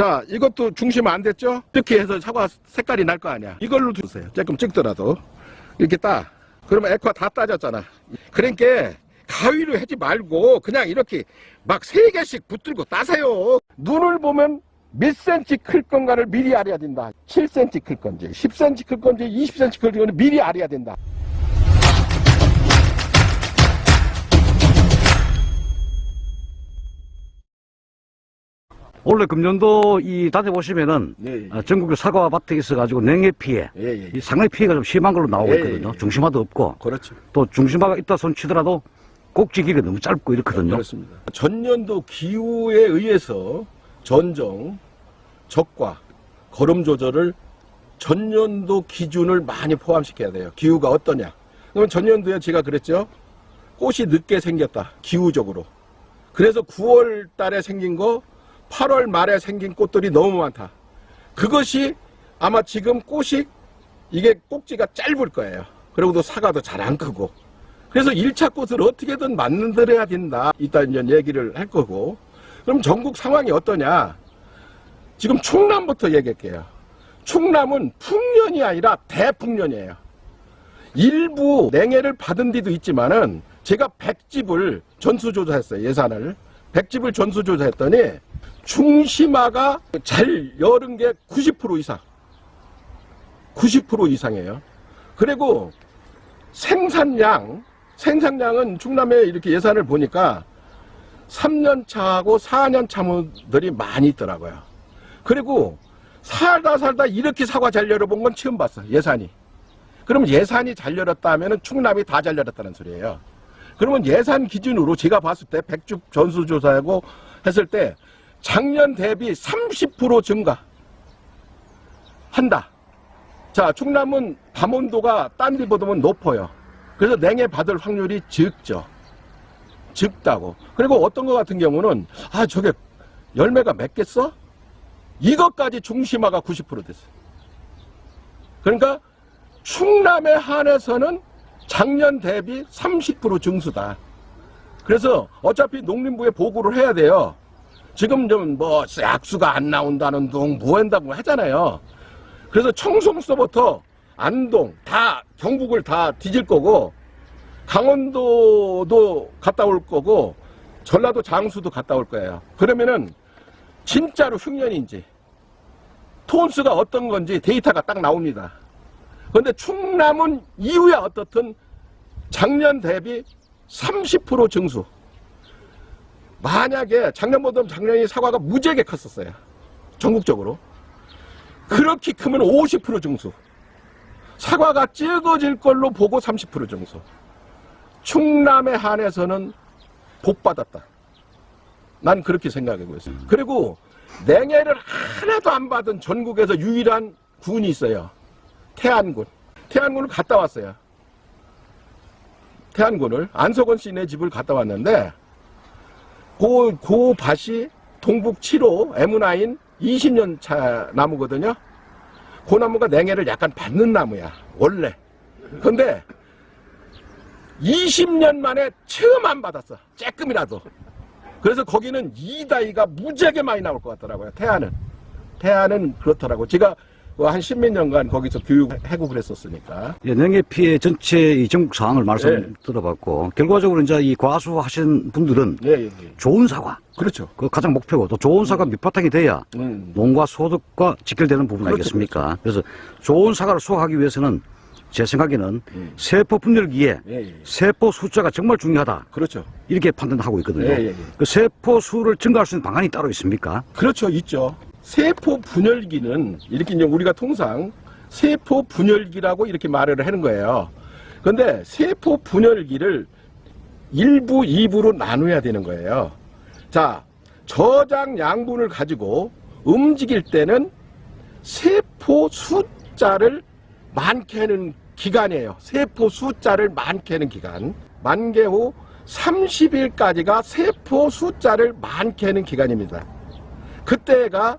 자, 이것도 중심 안 됐죠? 이렇게 해서 사과 색깔이 날 거 아니야. 이걸로 두세요. 조금 찍더라도. 이렇게 따. 그러면 에코가 다 따졌잖아. 그러니까 가위로 하지 말고 그냥 이렇게 막 세 개씩 붙들고 따세요. 눈을 보면 몇 센치 클 건가를 미리 알아야 된다. 7cm 클 건지, 10cm 클 건지, 20cm 클 건지 미리 알아야 된다. 원래 금년도 이 다녀 보시면은 예, 예. 아, 전국에 사과 밭에 있어가지고 냉해 피해, 예, 예. 이 상당히 피해가 좀 심한 걸로 나오고 예, 있거든요. 예, 예. 중심화도 없고 그렇죠. 또 중심화가 있다 손 치더라도 꼭지 기가 너무 짧고 이렇거든요. 그렇습니다. 전년도 기후에 의해서 전정, 적과, 거름 조절을 전년도 기준을 많이 포함시켜야 돼요. 기후가 어떠냐. 그러면 전년도에 제가 그랬죠. 꽃이 늦게 생겼다. 기후적으로. 그래서 9월 달에 생긴 거 8월 말에 생긴 꽃들이 너무 많다. 그것이 아마 지금 꽃이 이게 꼭지가 짧을 거예요. 그리고 또 사과도 잘 안 크고. 그래서 1차 꽃을 어떻게든 만들어야 된다. 이따 이제 얘기를 할 거고. 그럼 전국 상황이 어떠냐? 지금 충남부터 얘기할게요. 충남은 풍년이 아니라 대풍년이에요. 일부 냉해를 받은 데도 있지만은 제가 100집을 전수조사했어요. 예산을. 100집을 전수조사했더니 중심화가 잘 여른 게90% 이상. 90% 이상이에요. 그리고 생산량, 생산량은 충남에 이렇게 예산을 보니까 3년 차하고 4년 차들이 많이 있더라고요. 그리고 살다 살다 이렇게 사과 잘 열어본 건 처음 봤어, 예산이. 그럼 예산이 잘 열었다 하면 충남이 다 잘 열었다는 소리예요. 그러면 예산 기준으로 제가 봤을 때 백죽 전수조사하고 했을 때 작년 대비 30% 증가 한다. 자, 충남은 밤 온도가 딴 데보다는 높아요. 그래서 냉해 받을 확률이 적죠. 적다고. 그리고 어떤 것 같은 경우는, 아, 저게 열매가 맺겠어? 이것까지 중심화가 90% 됐어요. 그러니까 충남에 한해서는 작년 대비 30% 증수다. 그래서 어차피 농림부에 보고를 해야 돼요. 지금 좀 뭐 약수가 안 나온다는 둥, 뭐 한다고 하잖아요. 그래서 청송서부터 안동 다 경북을 다 뒤질 거고 강원도도 갔다 올 거고 전라도 장수도 갔다 올 거예요. 그러면은 진짜로 흉년인지 톤수가 어떤 건지 데이터가 딱 나옵니다. 그런데 충남은 이후에 어떻든 작년 대비 30% 증수. 만약에 작년보다 작년이 사과가 무지하게 컸었어요. 전국적으로. 그렇게 크면 50% 증수. 사과가 적어질 걸로 보고 30% 증수. 충남에 한해서는 복 받았다. 난 그렇게 생각하고 있어요. 그리고 냉해를 하나도 안 받은 전국에서 유일한 군이 있어요. 태안군. 태안군을 갔다 왔어요. 태안군을 안석원 씨네 집을 갔다 왔는데 그, 그 밭이 동북 7호 M9 20년 차 나무거든요. 그 나무가 냉해를 약간 받는 나무야. 원래. 근데 20년 만에 처음 안 받았어. 쬐끔이라도. 그래서 거기는 이다이가 무지하게 많이 나올 것 같더라고요. 태안은. 태안은 그렇더라고. 제가 그 한 십몇 년간 거기서 교육하고 그랬었으니까. 예, 냉해 피해 전체 이 전국 상황을 말씀 예. 들어봤고 결과적으로 이제 이 과수하신 분들은 예, 예, 예. 좋은 사과 그렇죠. 그 가장 목표고 또 좋은 사과 밑바탕이 돼야 음. 농가 소득과 직결되는 부분 그렇죠, 아니겠습니까? 그래서 좋은 사과를 수확하기 위해서는 제 생각에는 음. 세포 분열기에 예, 예. 세포 숫자가 정말 중요하다 그렇죠. 이렇게 판단하고 있거든요. 예, 예, 예. 그 세포 수를 증가할 수 있는 방안이 따로 있습니까? 그렇죠. 있죠. 세포 분열기는 이렇게 이제 우리가 통상 세포 분열기라고 이렇게 말을 하는 거예요. 근데 세포 분열기를 1부, 2부로 나눠야 되는 거예요. 자, 저장 양분을 가지고 움직일 때는 세포 숫자를 많게 하는 기간이에요. 세포 숫자를 많게 하는 기간. 만개 후 30일까지가 세포 숫자를 많게 하는 기간입니다. 그때가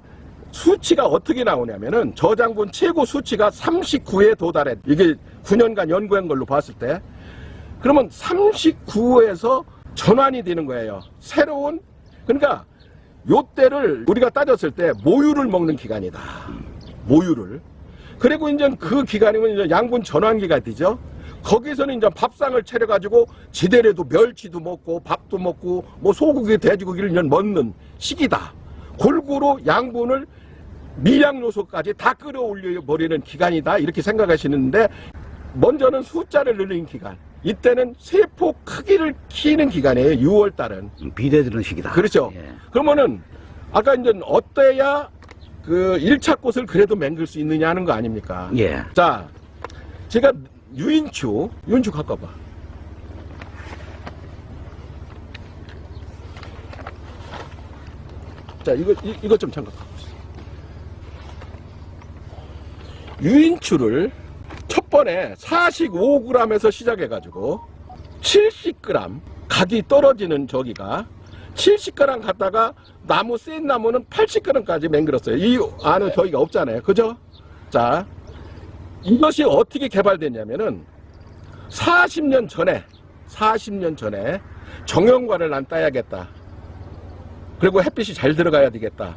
수치가 어떻게 나오냐면은 저장분 최고 수치가 39에 도달해. 이게 9년간 연구한 걸로 봤을 때. 그러면 39에서 전환이 되는 거예요. 새로운, 그러니까 요때를 우리가 따졌을 때 모유를 먹는 기간이다. 모유를. 그리고 이제 그 기간이면 이제 양분 전환기가 되죠. 거기서는 이제 밥상을 차려가지고 지대로도 멸치도 먹고 밥도 먹고 뭐 소고기, 돼지고기를 먹는 시기다. 골고루 양분을 미량 요소까지 다 끌어올려 버리는 기간이다. 이렇게 생각하시는데 먼저는 숫자를 늘리는 기간. 이때는 세포 크기를 키는 기간이에요. 6월 달은. 비대되는 시기다. 그렇죠. 예. 그러면은 아까 이제 어때야 그 1차 꽃을 그래도 맹글 수 있느냐 하는 거 아닙니까? 예. 자, 제가 유인추, 유인추 갖고 와봐. 자, 이거, 이, 이것 좀 잠깐 갖고 있어. 유인추를 첫 번에 45g에서 시작해 가지고 70g 각이 떨어지는 저기가 70g 갖다가 나무 센 나무는 80g까지 맹글었어요. 이 안은 저기가 없잖아요. 그죠? 자, 이것이 어떻게 개발됐냐면은 40년 전에 40년 전에 정형관을 난 따야겠다. 그리고 햇빛이 잘 들어가야 되겠다.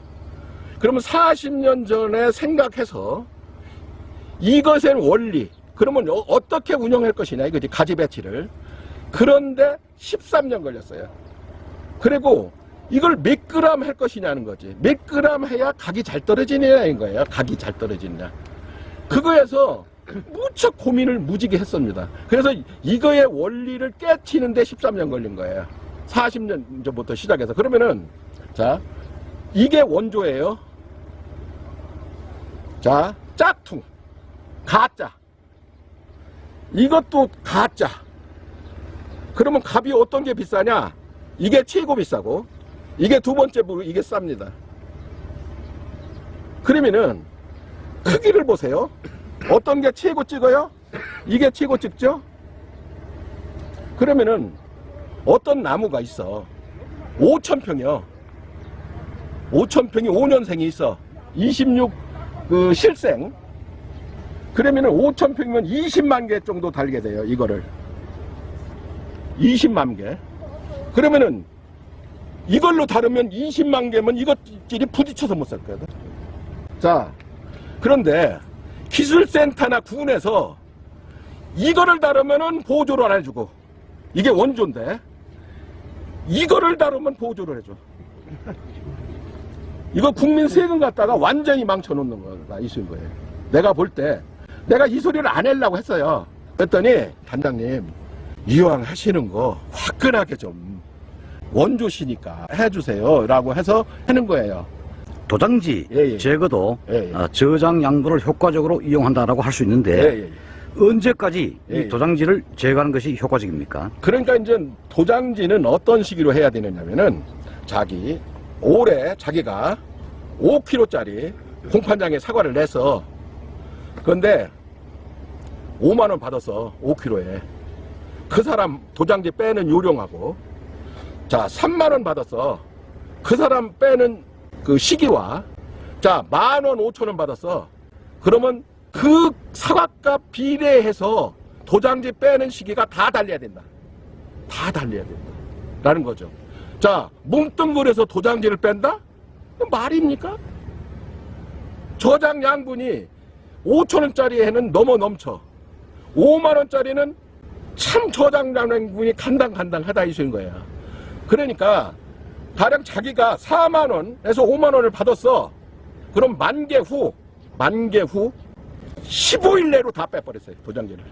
그러면 40년 전에 생각해서 이것의 원리 그러면 어- 어떻게 운영할 것이냐 이거지 가지 배치를 그런데 13년 걸렸어요. 그리고 이걸 몇 그램 할 것이냐는 거지. 몇 그램 해야 각이 잘 떨어지느냐인 거예요. 각이 잘 떨어지느냐. 그거에서 무척 고민을 무지개 했습니다. 그래서 이거의 원리를 깨치는데 13년 걸린 거예요. 40년 전부터 시작해서. 그러면은, 자, 이게 원조예요. 자, 짝퉁. 가짜. 이것도 가짜. 그러면 값이 어떤 게 비싸냐? 이게 최고 비싸고, 이게 두 번째 부분, 이게 쌉니다. 그러면은, 크기를 보세요. 어떤 게 최고 찍어요? 이게 최고 찍죠? 그러면은 어떤 나무가 있어. 5천평이요. 5천평이 5년생이 있어. 26, 그, 실생. 그러면은 5천 평이면 20만 개 정도 달게 돼요, 이거를. 20만 개. 그러면은 이걸로 다루면 20만 개면 이것끼리 부딪혀서 못살 거거든. 자, 그런데 기술센터나 군에서 이거를 다루면은 보조를 안 해주고 이게 원조인데 이거를 다루면 보조를 해줘. 이거 국민 세금 갖다가 완전히 망쳐놓는 거가 있을 거예요. 내가 볼때 내가 이 소리를 안 하려고 했어요. 그랬더니 단장님 이왕 하시는 거 화끈하게 좀 원조시니까 해주세요 라고 해서 하는 거예요. 도장지 예, 예. 제거도 예, 예. 어, 저장 양분을 효과적으로 이용한다라고 할 수 있는데 예, 예. 언제까지. 이 도장지를 제거하는 것이 효과적입니까? 그러니까 이제 도장지는 어떤 시기로 해야 되느냐면은 자기 올해 자기가 5kg짜리 공판장에 사과를 내서 그런데 5만 원 받았어 5kg에 그 사람 도장지 빼는 요령하고 자 3만 원 받았어 그 사람 빼는 그 시기와 자 만원 5천 원 받았어 그러면 그 사과값 비례해서 도장지 빼는 시기가 다 달려야 된다 다 달려야 된다 라는 거죠 자 뭉뚱그려서 도장지를 뺀다? 말입니까? 저장 양분이 5천원짜리에는 넘어 넘쳐. 5만원짜리는 참 저장 양분이 간당간당하다 이소인 거야. 그러니까 가령 자기가 4만원에서 5만원을 받았어. 그럼 만개 후 만개 후 15일 내로 다 빼버렸어요 도장지를.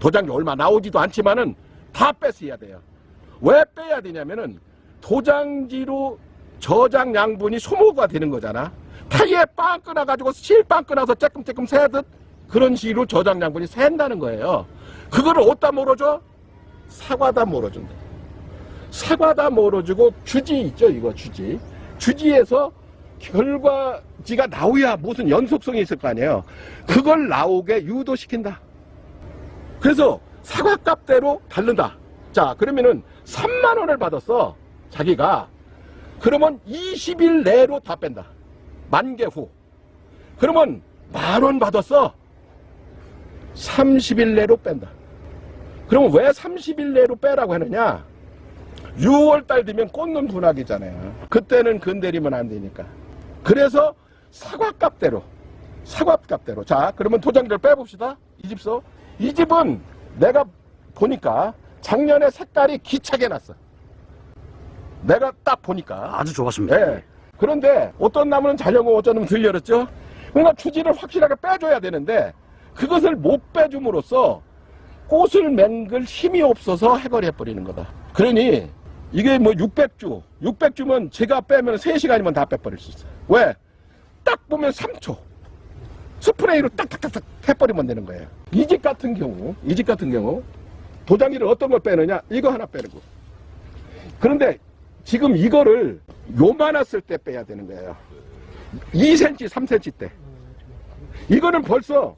도장지 얼마 나오지도 않지만은 다 뺐어야 돼요. 왜 빼야 되냐면은 도장지로 저장 양분이 소모가 되는 거잖아 타이에 빵 끊어가지고 실빵 끊어서 쬐끔쬐끔 새듯 그런 식으로 저장 양분이 샌다는 거예요. 그거를 어디다 몰아줘? 사과다 몰아준다. 사과다 몰아주고 주지 있죠 이거 주지. 주지에서 결과지가 나오야 무슨 연속성이 있을 거 아니에요. 그걸 나오게 유도시킨다. 그래서 사과값대로 다른다. 자 그러면은 3만 원을 받았어 자기가. 그러면 20일 내로 다 뺀다 만 개 후 그러면 만 원 받았어 30일 내로 뺀다 그러면 왜 30일 내로 빼라고 하느냐 6월달 되면 꽂는 분화기잖아요. 그때는 건드리면 안 되니까. 그래서 사과값대로, 사과값대로. 자, 그러면 도장지를 빼봅시다. 이 집서. 이 집은 내가 보니까 작년에 색깔이 기차게 났어. 내가 딱 보니까. 아주 좋았습니다. 예. 그런데 어떤 나무는 잘려고 어떤 놈은 들려렸죠? 그러니까 추지를 확실하게 빼줘야 되는데 그것을 못 빼줌으로써 꽃을 맹글 힘이 없어서 해거리해버리는 거다. 그러니 이게 뭐 600주, 600주면 제가 빼면 3시간이면 다 빼버릴 수 있어요. 왜? 딱 보면 3초. 스프레이로 딱딱딱딱 해버리면 되는 거예요. 이 집 같은 경우, 이 집 같은 경우 도장지를 어떤 걸 빼느냐? 이거 하나 빼는 거. 그런데 지금 이거를 요만했을 때 빼야 되는 거예요. 2cm, 3cm 때. 이거는 벌써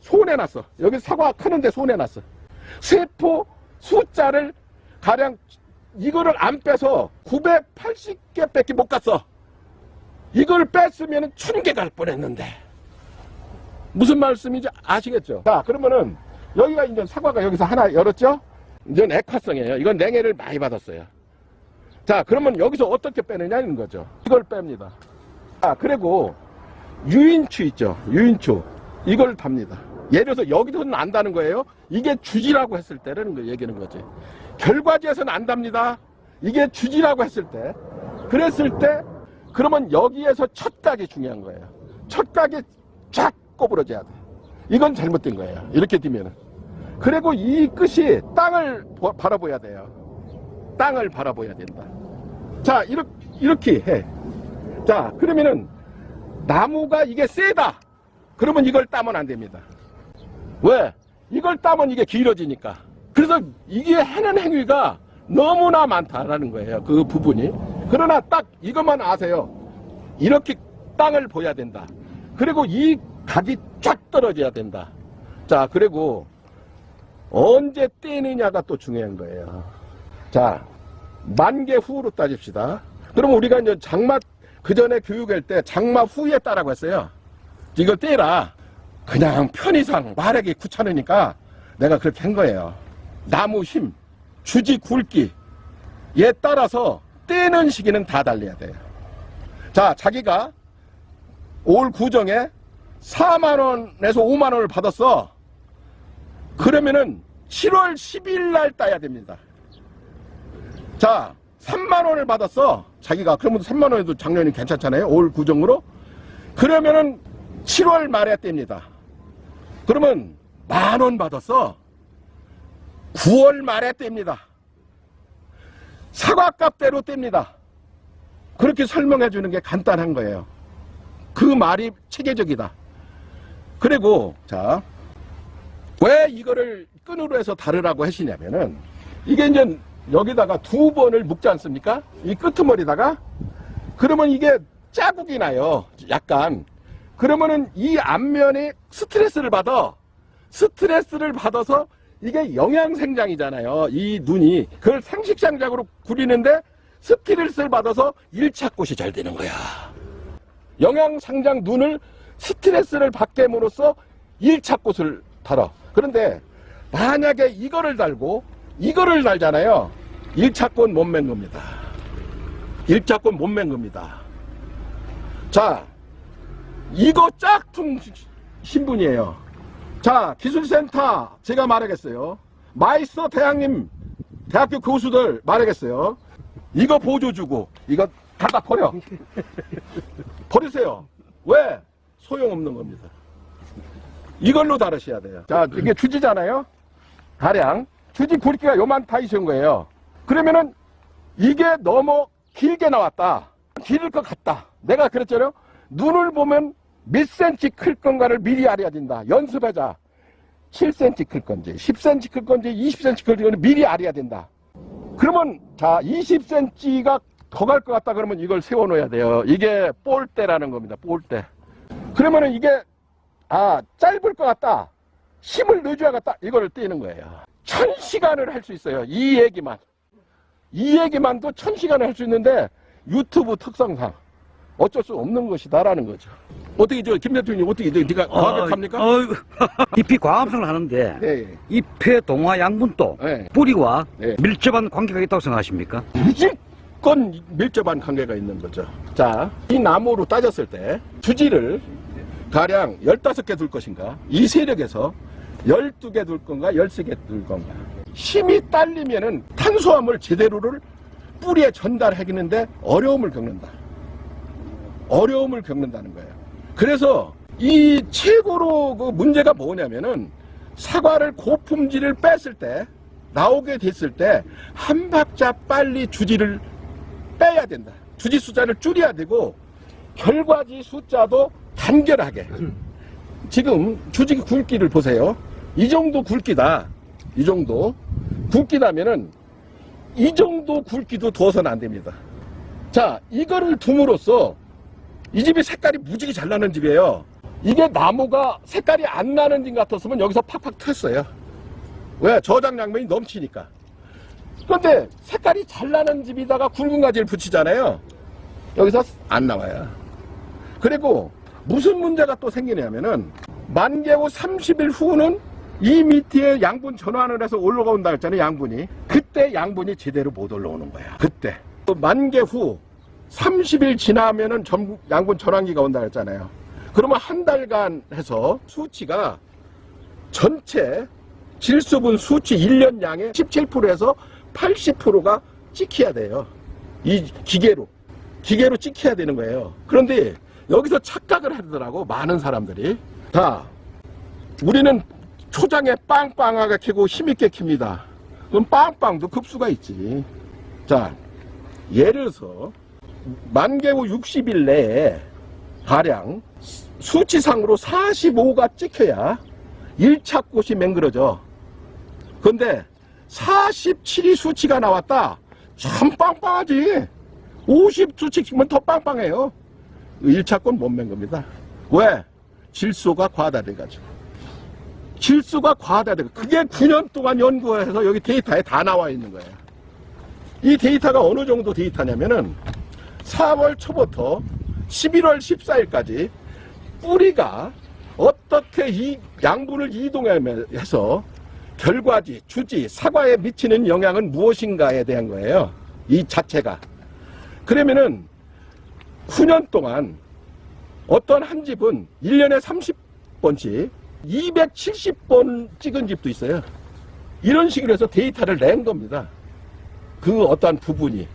손해났어. 여기 사과 크는데 손해났어. 세포 숫자를 가량 이거를 안 빼서 980개밖에 못 갔어. 이걸 뺐으면 1000개 갈 뻔했는데. 무슨 말씀인지 아시겠죠? 자, 그러면은 여기가 이제 사과가 여기서 하나 열었죠? 이제 액화성이에요. 이건 냉해를 많이 받았어요. 자, 그러면 여기서 어떻게 빼느냐는 거죠. 이걸 뺍니다. 아, 그리고 유인추 있죠. 유인추. 이걸 답니다. 예를 들어서 여기서는 안다는 거예요. 이게 주지라고 했을 때라는 거 얘기하는 거지. 결과지에서는 안답니다. 이게 주지라고 했을 때. 그랬을 때, 그러면 여기에서 첫 각이 중요한 거예요. 첫 각이 쫙 꼬부러져야 돼. 이건 잘못된 거예요. 이렇게 되면은. 그리고 이 끝이 땅을 보- 바라봐야 돼요. 땅을 바라봐야 된다. 자, 이렇게, 이렇게 해. 자, 그러면은 나무가 이게 세다. 그러면 이걸 따면 안 됩니다. 왜? 이걸 따면 이게 길어지니까. 그래서 이게 하는 행위가 너무나 많다라는 거예요. 그 부분이. 그러나 딱 이것만 아세요. 이렇게 땅을 보야 된다. 그리고 이 각이 쫙 떨어져야 된다. 자, 그리고 언제 떼느냐가 또 중요한 거예요. 자, 만 개 후로 따집시다. 그럼 우리가 이제 장마 그 전에 교육할 때 장마 후에 따라고 했어요. 이걸 떼라. 그냥 편의상 말하기 귀찮으니까 내가 그렇게 한 거예요. 나무 힘, 주지 굵기에 따라서 떼는 시기는 다 달려야 돼요. 자, 자기가 올 구정에 4만 원에서 5만 원을 받았어. 그러면은 7월 10일 날 따야 됩니다. 자, 3만 원을 받았어. 자기가 그러면 3만 원에도 작년이 괜찮잖아요. 올 구정으로. 그러면은 7월 말에 뗍니다. 그러면 만원 받았어. 9월 말에 뗍니다. 사과값대로 뗍니다. 그렇게 설명해 주는 게 간단한 거예요. 그 말이 체계적이다. 그리고 자, 왜 이거를 끈으로 해서 다르라고 하시냐면은 이게 이제 여기다가 두 번을 묶지 않습니까? 이 끄트머리다가 그러면 이게 자국이 나요. 약간. 그러면은 이 앞면이 스트레스를 받아. 스트레스를 받아서 이게 영양생장이잖아요. 이 눈이. 그걸 상식상장으로 구리는데 스트레스를 받아서 1차 꽃이 잘 되는 거야. 영양상장 눈을 스트레스를 받게 함으로써 1차 꽃을 달아. 그런데 만약에 이거를 달고 이거를 달잖아요. 1차 꽃못맨 겁니다. 1차 꽃못맨 겁니다. 자, 이거 짝퉁 신분이에요. 자, 기술센터 제가 말하겠어요. 마이스터 대학님, 대학교 교수들 말하겠어요. 이거 보조 주고 이거 갖다 버려. 버리세요. 왜? 소용없는 겁니다. 이걸로 다루셔야 돼요. 자, 이게 주지잖아요. 가량 주지 굵기가 요만타 있은 거예요. 그러면은 이게 너무 길게 나왔다. 길을 것 같다. 내가 그랬잖아요. 눈을 보면 몇 센치 클 건가를 미리 알아야 된다. 연습하자. 7cm 클 건지, 10cm 클 건지, 20cm 클 건지 미리 알아야 된다. 그러면 자 20cm가 더 갈 것 같다 그러면 이걸 세워놓아야 돼요. 이게 볼대라는 겁니다. 볼대. 그러면은 이게 아 짧을 것 같다. 힘을 넣어줘야 겠다. 이거를 떼는 거예요. 천 시간을 할 수 있어요. 이 얘기만. 이 얘기만도 천 시간을 할 수 있는데 유튜브 특성상 어쩔 수 없는 것이다라는 거죠. 어떻게 저 김 대통령이 어떻게 저 네가 과격합니까? 어. 잎이 광합성을 하는데 예, 잎의 동화 양분도 예. 뿌리와 예. 밀접한 관계가 있다고 생각하십니까? 무조건 밀접한 관계가 있는 거죠. 자, 이 나무로 따졌을 때 주지를 가량 15개 둘 것인가? 이 세력에서 12개 둘 건가? 13개 둘 건가? 힘이 딸리면은 탄수화물 제대로를 뿌리에 전달하기는데 어려움을 겪는다. 어려움을 겪는다는 거예요. 그래서 이 최고로 그 문제가 뭐냐면은 사과를 고품질을 뺐을 때 나오게 됐을 때 한 박자 빨리 주지를 빼야 된다. 주지 숫자를 줄여야 되고 결과지 숫자도 간결하게. 지금 주지 굵기를 보세요. 이 정도 굵기다. 이 정도 굵기라면은 이 정도 굵기도 둬서는 안 됩니다. 자, 이거를 둠으로써 이 집이 색깔이 무지개 잘 나는 집이에요. 이게 나무가 색깔이 안 나는 집 같았으면 여기서 팍팍 텄어요. 왜? 저장량면이 넘치니까. 그런데 색깔이 잘 나는 집에다가 굵은 가지를 붙이잖아요. 여기서 안 나와요. 그리고 무슨 문제가 또 생기냐면은 만개 후 30일 후는 이 밑에 양분 전환을 해서 올라온다 했잖아요. 양분이. 그때 양분이 제대로 못 올라오는 거야. 그때. 또 만개 후 30일 지나면은 전, 양분 전환기가 온다 했잖아요. 그러면 한 달간 해서 수치가 전체 질소분 수치 1년 양의 17%에서 80%가 찍혀야 돼요. 이 기계로. 기계로 찍혀야 되는 거예요. 그런데 여기서 착각을 하더라고, 많은 사람들이. 자, 우리는 초장에 빵빵하게 키고 힘있게 킵니다. 그럼 빵빵도 급수가 있지. 자, 예를 들어서 만개 후 60일 내에 가량 수치상으로 45가 찍혀야 1차 꽃이 맹그러져. 근데 47이 수치가 나왔다. 참 빵빵하지. 50 수치면 더 빵빵해요. 1차 꽃못 맹겁니다. 왜? 질소가 과다돼가지고. 질소가 과다돼. 그게 9년 동안 연구해서 여기 데이터에 다 나와 있는 거예요. 이 데이터가 어느 정도 데이터냐면은 4월 초부터 11월 14일까지 뿌리가 어떻게 이 양분을 이동해서 결과지, 주지, 사과에 미치는 영향은 무엇인가에 대한 거예요. 이 자체가. 그러면은 9년 동안 어떤 한 집은 1년에 30번씩 270번 찍은 집도 있어요. 이런 식으로 해서 데이터를 낸 겁니다. 그 어떠한 부분이.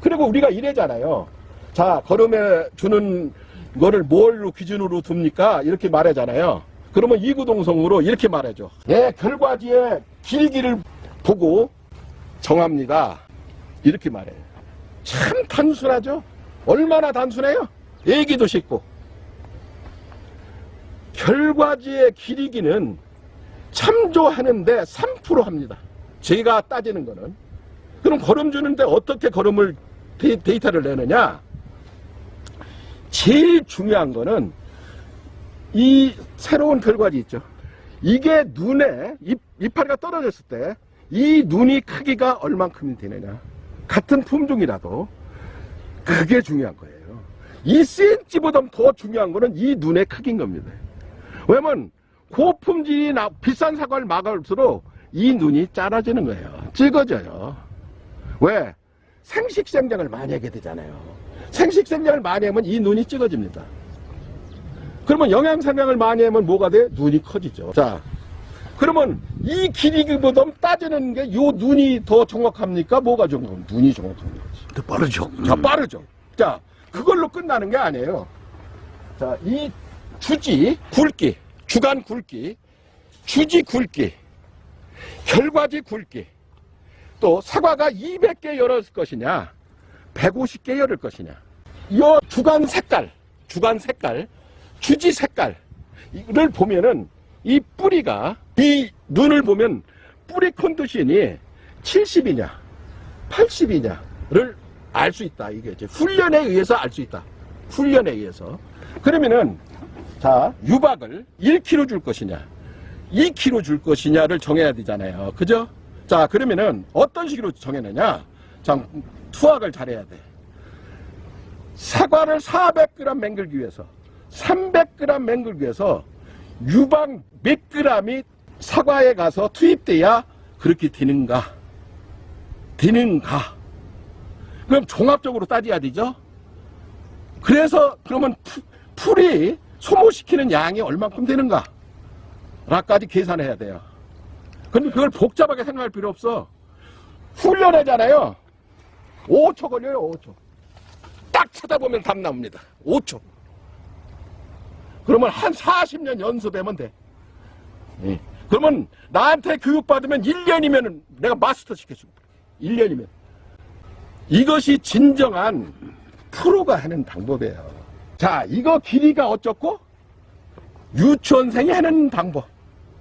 그리고 우리가 이래잖아요. 자, 걸음에 주는 거를 뭘로 기준으로 둡니까? 이렇게 말하잖아요. 그러면 이구동성으로 이렇게 말해줘. 예, 결과지의 길기를 보고 정합니다. 이렇게 말해요. 참 단순하죠? 얼마나 단순해요? 얘기도 쉽고. 결과지의 길이기는 참조하는데 3% 합니다. 제가 따지는 거는. 그럼 걸음 주는데 어떻게 걸음을 데, 데이터를 내느냐? 제일 중요한 거는 이 새로운 결과지 있죠. 이게 눈에 잎, 이파리가 떨어졌을 때 이 눈이 크기가 얼만큼이 되느냐. 같은 품종이라도 그게 중요한 거예요. 2cm보다 더 중요한 거는 이 눈의 크기인 겁니다. 왜냐면 고품질이 나, 비싼 사과를 막을수록 이 눈이 짧아지는 거예요. 찍어져요. 왜? 생식생장을 많이 하게 되잖아요. 생식생장을 많이 하면 이 눈이 찍어집니다. 그러면 영양생장을 많이 하면 뭐가 돼? 눈이 커지죠. 자, 그러면 이 길이보다 따지는 게 요 눈이 더 정확합니까? 뭐가 정확합니까? 눈이 정확한 거지. 더 빠르죠. 자, 빠르죠. 자, 그걸로 끝나는 게 아니에요. 자, 이 주지 굵기, 주간 굵기, 주지 굵기, 결과지 굵기, 또 사과가 200개 열었을 것이냐, 150개 열을 것이냐. 이 주간 색깔, 주간 색깔, 주지 색깔, 이를 보면은 이 뿌리가, 이 눈을 보면 뿌리 컨디션이 70이냐, 80이냐를 알 수 있다. 이게 이제 훈련에 의해서 알 수 있다. 훈련에 의해서. 그러면은, 자, 유박을 1kg 줄 것이냐, 2kg 줄 것이냐를 정해야 되잖아요. 그죠? 자, 그러면은 어떤 식으로 정해느냐? 자, 투학을 잘해야 돼. 사과를 400g 맹글기 위해서 300g 맹글기에서 유방 몇 g이 사과에 가서 투입돼야 그렇게 되는가? 되는가? 그럼 종합적으로 따져야 되죠? 그래서 그러면 푸- 풀이 소모시키는 양이 얼만큼 되는가? 라까지 계산해야 돼요. 근데 그걸 복잡하게 생각할 필요 없어. 훈련하잖아요. 5초 걸려요, 5초. 딱 쳐다보면 답 나옵니다. 5초. 그러면 한 40년 연습하면 돼. 예. 그러면 나한테 교육받으면 1년이면 내가 마스터 시켜줄게. 1년이면. 이것이 진정한 프로가 하는 방법이에요. 자, 이거 길이가 어쩌고? 유치원생이 하는 방법.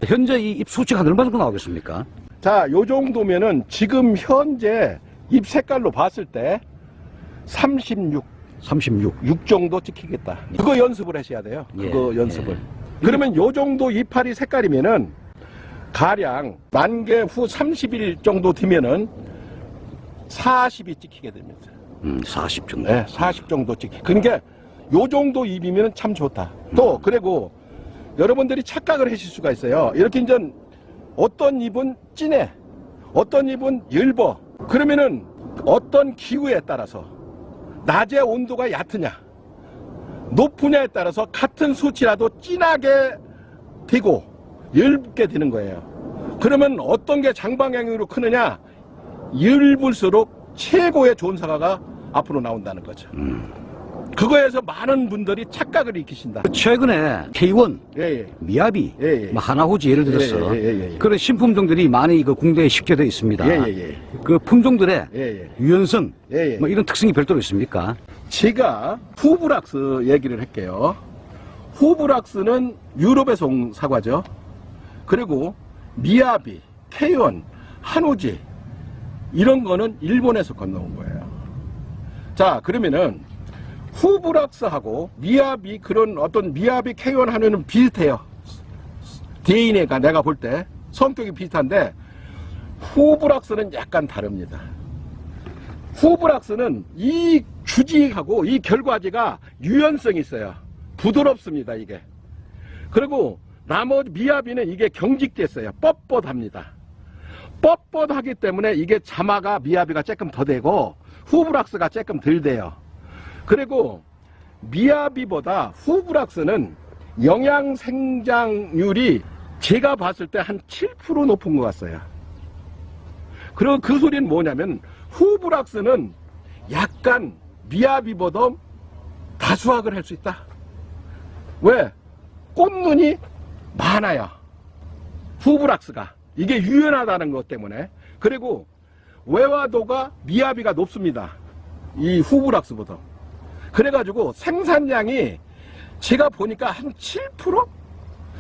현재 이입 수치가 얼마 정도 나오겠습니까? 자, 요 정도면은 지금 현재 잎 색깔로 봤을 때 36, 36. 6 정도 찍히겠다. 그거 연습을 하셔야 돼요. 그거 예, 연습을. 예. 그러면 요 정도 이파리 색깔이면은 가량 만개 후 30일 정도 되면은 40이 찍히게 됩니다. 음, 40 정도. 네, 40 정도 찍히. 그러니까 요 정도 잎이면 참 좋다. 또 그리고 여러분들이 착각을 하실 수가 있어요. 이렇게 이제 어떤 잎은 진해, 어떤 잎은 엷어. 그러면은 어떤 기후에 따라서 낮의 온도가 얕으냐, 높으냐에 따라서 같은 수치라도 진하게 되고 엷게 되는 거예요. 그러면 어떤 게 장방향으로 크느냐, 엷을수록 최고의 좋은 사과가 앞으로 나온다는 거죠. 그거에서 많은 분들이 착각을 일으키신다. 최근에 K1, 예, 예. 미야비, 예, 예. 뭐 하나호지 예를 들어서 예, 예, 예, 예. 그런 신품 종들이 많이 그 공대에 식재되어 있습니다. 그 품종들의. 유연성. 뭐 이런 특성이 별도로 있습니까? 제가 후브락스 얘기를 할게요. 후브락스는 유럽에서 온 사과죠. 그리고 미야비, 케이원, 한우지 이런 거는 일본에서 건너온 거예요. 자, 그러면은 후브락스하고 미야비 그런 어떤 미야비, 케이원, 한우는 비슷해요. DNA가 내가 볼 때 성격이 비슷한데 후브락스는 약간 다릅니다. 후브락스는 이 주지하고 이 결과지가 유연성이 있어요. 부드럽습니다, 이게. 그리고 나머지 미야비는 이게 경직됐어요. 뻣뻣합니다. 뻣뻣하기 때문에 이게 자마가 미야비가 조금 더 되고 후브락스가 조금 덜 돼요. 그리고 미야비보다 후브락스는 영양 생장률이 제가 봤을 때 한 7% 높은 것 같아요. 그리고 그 소리는 뭐냐면 후브락스는 약간 미야비보다 다수확을 할 수 있다. 왜? 꽃눈이 많아요. 후브락스가. 이게 유연하다는 것 때문에. 그리고 외화도가 미야비가 높습니다. 이 후브락스보다. 그래가지고 생산량이 제가 보니까 한 7%?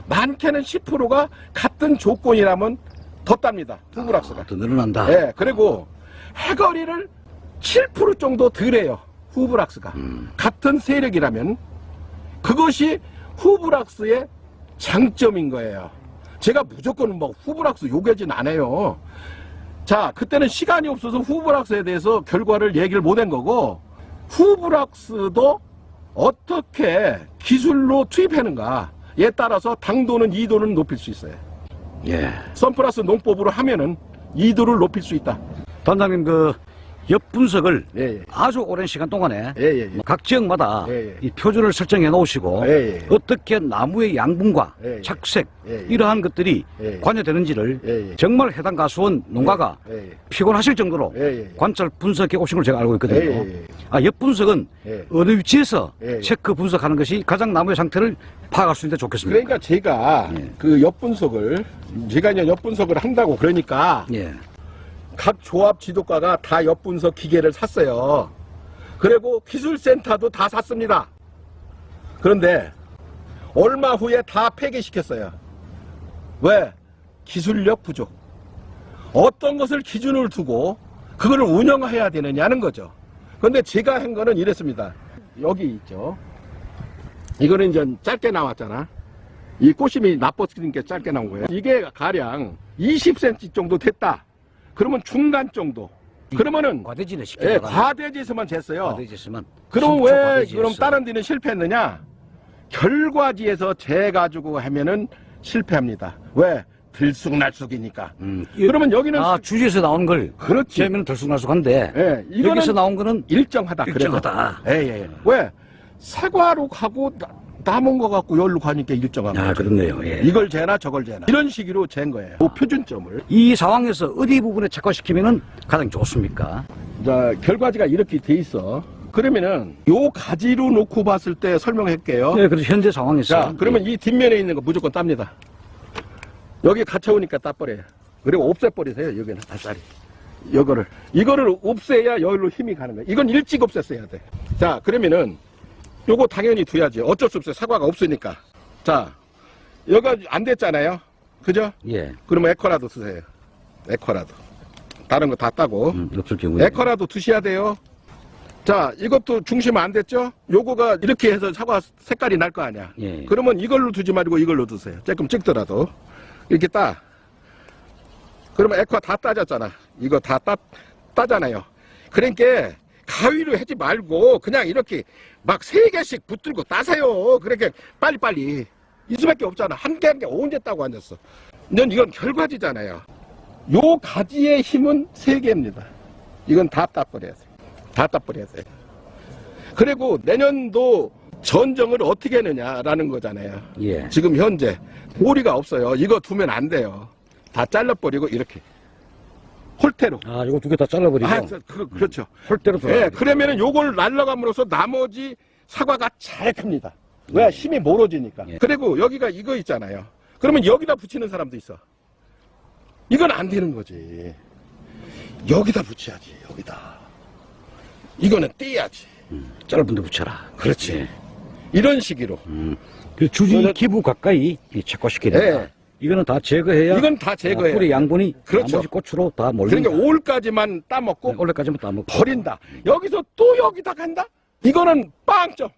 많게는 10%가 같은 조건이라면 더 땁니다. 후브락스가. 더 늘어난다. 예, 그리고 해거리를 7% 정도 덜해요. 후브락스가. 같은 세력이라면 그것이 후브락스의 장점인 거예요. 제가 무조건 뭐 후브락스 요구하진 않아요. 자, 그때는 시간이 없어서 후브락스에 대해서 결과를 얘기를 못 한 거고 후브락스도 어떻게 기술로 투입하는가에 따라서 당도는 2도는 높일 수 있어요. 예. 선플러스 농법으로 하면은 2도를 높일 수 있다. 단장님 그 엽분석을 예, 예. 아주 오랜 시간 동안에 예, 예, 예. 각 지역마다 예, 예. 이 표준을 설정해 놓으시고 예, 예. 어떻게 나무의 양분과 예, 예. 착색 예, 예. 이러한 것들이 예, 예. 관여되는지를 예, 예. 정말 해당 가수원 농가가 예, 예. 피곤하실 정도로 예, 예, 예. 관찰 분석해 오신 걸 제가 알고 있거든요. 예, 예, 예. 아, 엽분석은 예. 어느 위치에서 예, 예. 체크 분석하는 것이 가장 나무의 상태를 파악할 수 있는데 좋겠습니까? 그러니까 제가 예. 그 엿분석을 제가 이제 엿분석을 한다고 그러니까 예. 각 조합 지도과가 다 엿분석 기계를 샀어요. 그리고 기술센터도 다 샀습니다. 그런데 얼마 후에 다 폐기시켰어요. 왜? 기술력 부족. 어떤 것을 기준을 두고 그거를 운영해야 되느냐는 거죠. 그런데 제가 한 거는 이랬습니다. 여기 있죠. 이거는 이제 짧게 나왔잖아. 이 꽃심이 나빴으니까 짧게 나온 거예요. 이게 가량 20cm 정도 됐다. 그러면 중간 정도. 그러면은 과대지네 쉽게 예. 과대지에서만 쟀어요. 과대지에서만 그럼 10초 왜 과대지에서. 그럼 다른 데는 실패했느냐? 결과지에서 재 가지고 하면은 실패합니다. 왜? 들쑥날쑥이니까. 음, 그러면 여기는 아 주지에서 나온 걸 그렇지. 재면 들쑥날쑥한데 예, 이거는 여기서 나온 거는 일정하다. 일정하다. 그래서. 예, 예, 예. 왜? 사과로 가고 나- 남은 거 갖고 열로 가니까 일정한 아 거죠. 그렇네요. 예. 이걸 재나 저걸 재나 이런 식으로 잰 거예요. 그 표준점을. 이 상황에서 어디 부분에 착화시키면은 가장 좋습니까? 자, 결과지가 이렇게 돼 있어. 그러면은 요 가지로 놓고 봤을 때 설명할게요. 네, 그래서 현재 상황에서 자, 그러면 이 뒷면에 있는 거 무조건 땁니다. 여기 갇혀오니까 따버려요. 그리고 없애버리세요, 여기는 아싸리. 이거를. 이거를 없애야 여기로 힘이 가는 거예요. 이건 일찍 없앴어야 돼. 자, 그러면은 요거 당연히 둬야지. 어쩔 수 없어요. 사과가 없으니까. 자, 여기가 안 됐잖아요. 그죠? 예, 그러면 에커라도 쓰세요. 에커라도. 다른 거 다 따고. 음, 없을 경우에 에커라도 두셔야 돼요. 자, 이것도 중심 안 됐죠? 요거가 이렇게 해서 사과 색깔이 날 거 아니야. 예. 그러면 이걸로 두지 말고 이걸로 두세요. 조금 찍더라도. 이렇게 따. 그러면 에커 다 따졌잖아. 이거 다 따, 따잖아요. 그러니까 가위로 하지 말고 그냥 이렇게 막 세 개씩 붙들고 따세요. 그렇게 빨리빨리. 이 수밖에 없잖아. 한 개 한 개 언제 따고 앉았어. 넌 이건 결과지잖아요. 요 가지의 힘은 세 개입니다. 이건 다 따버려야 돼. 다 따버려야 돼. 그리고 내년도 전정을 어떻게 하느냐라는 거잖아요. 예. 지금 현재 보리가 없어요. 이거 두면 안 돼요. 다 잘라버리고 이렇게 홀대로. 아, 이거 두 개 다 잘라버리고 아, 그, 그렇죠. 홀대로 예, 돌아. 그러면은 요걸 날라감으로써 나머지 사과가 잘 큽니다. 왜? 힘이 멀어지니까. 예. 그리고 여기가 이거 있잖아요. 그러면 여기다 붙이는 사람도 있어. 이건 안 되는 거지. 여기다 붙여야지, 여기다. 이거는 떼야지. 짧은 데 붙여라. 그렇지. 예. 이런 식으로. 음. 그 주지 기부 가까이 이 착화시켜야 된다. 예. 이거는 다 제거해야 이건 다 제거해야 아, 뿌리 양분이 그렇죠. 나머지 꽃으로 다 몰린다. 그러니까 올까지만 따먹고 네, 원래까지만 다 먹고 버린다. 여기서 또 여기다 간다? 이거는 빵점.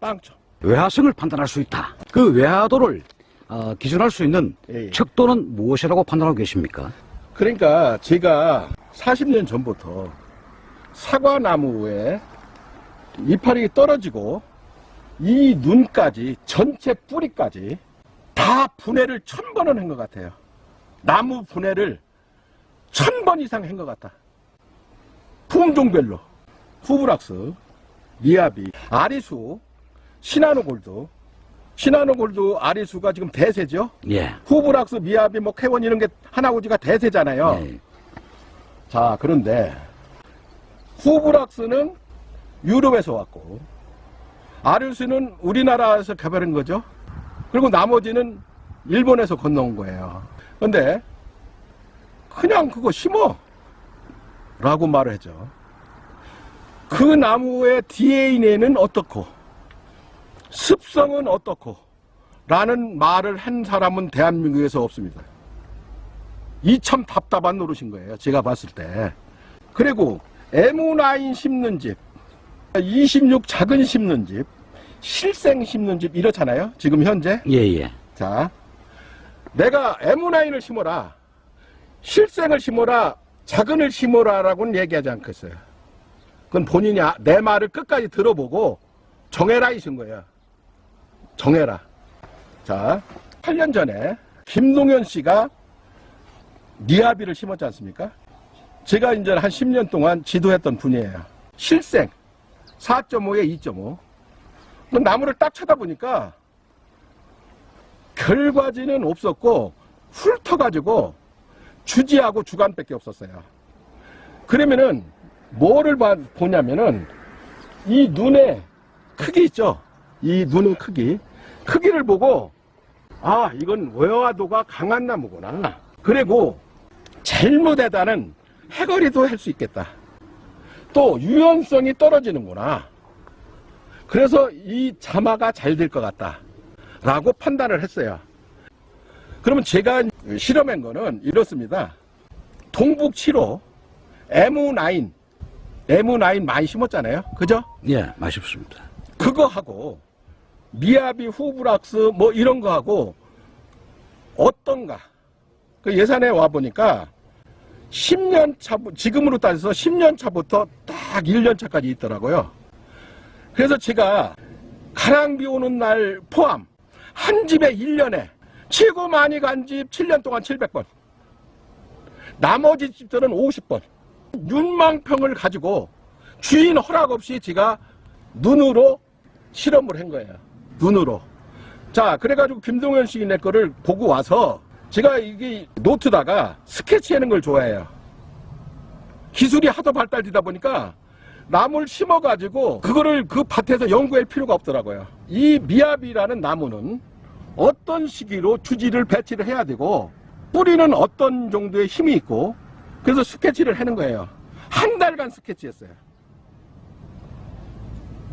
빵점. 외화성을 판단할 수 있다. 그 외화도를 어, 기준할 수 있는 예, 예. 척도는 무엇이라고 판단하고 계십니까? 그러니까 제가 40년 전부터 사과나무에 이파리 떨어지고 이 눈까지 전체 뿌리까지 다 분해를 천 번은 한 것 같아요. 나무 분해를 천 번 이상 한 것 같다. 품종별로 후브락스, 미야비, 아리수, 시나노골드, 시나노골드 아리수가 지금 대세죠. 예. 후브락스, 미야비, 뭐 캐원 이런 게 하나고지가 대세잖아요. 예. 자, 그런데 후브락스는 유럽에서 왔고 아리수는 우리나라에서 개발한 거죠. 그리고 나머지는 일본에서 건너온 거예요. 근데 그냥 그거 심어 라고 말을 하죠. 그 나무의 DNA는 어떻고 습성은 어떻고 라는 말을 한 사람은 대한민국에서 없습니다. 이 참 답답한 노릇인 거예요. 제가 봤을 때. 그리고 M9 심는 집, 26 작은 심는 집, 실생 심는 집 이렇잖아요. 지금 현재. 예, 예. 자, 내가 M9을 심어라, 실생을 심어라, 작은을 심어라라고는 얘기하지 않겠어요. 그건 본인이 아- 내 말을 끝까지 들어보고 정해라 이신 거예요. 정해라. 자, 8년 전에 김동현 씨가 니아비를 심었지 않습니까? 제가 이제 한 10년 동안 지도했던 분이에요. 실생 4.5에 2.5. 그 나무를 딱 쳐다보니까 결과지는 없었고 훑어가지고 주지하고 주간밖에 없었어요. 그러면은 뭐를 봐- 보냐면은 이 눈의 크기 있죠? 이 눈의 크기. 크기를 보고 아 이건 외화도가 강한 나무구나. 그리고 잘못에다는 해거리도 할 수 있겠다. 또 유연성이 떨어지는구나. 그래서 이 자마가 잘 될 것 같다. 라고 판단을 했어요. 그러면 제가 실험한 거는 이렇습니다. 동북 7호, M9, M9 많이 심었잖아요. 그죠? 예, 맛있습니다. 그거하고 미야비 후브락스 뭐 이런 거하고 어떤가? 그 예산에 와 보니까 10년 차 지금으로 따져서 10년 차부터 딱 1년 차까지 있더라고요. 그래서 제가 가랑비 오는 날 포함 한 집에 1년에 최고 많이 간 집 7년 동안 700번. 나머지 집들은 50번. 윤망평을 가지고 주인 허락 없이 제가 눈으로 실험을 한 거예요. 눈으로. 자 그래가지고 김동현 시인의 거를 보고 와서 제가 이게 노트다가 스케치하는 걸 좋아해요. 기술이 하도 발달되다 보니까 나무를 심어가지고 그거를 그 밭에서 연구할 필요가 없더라고요. 이 미압이라는 나무는 어떤 시기로 주지를 배치를 해야 되고 뿌리는 어떤 정도의 힘이 있고 그래서 스케치를 하는 거예요. 한 달간 스케치했어요.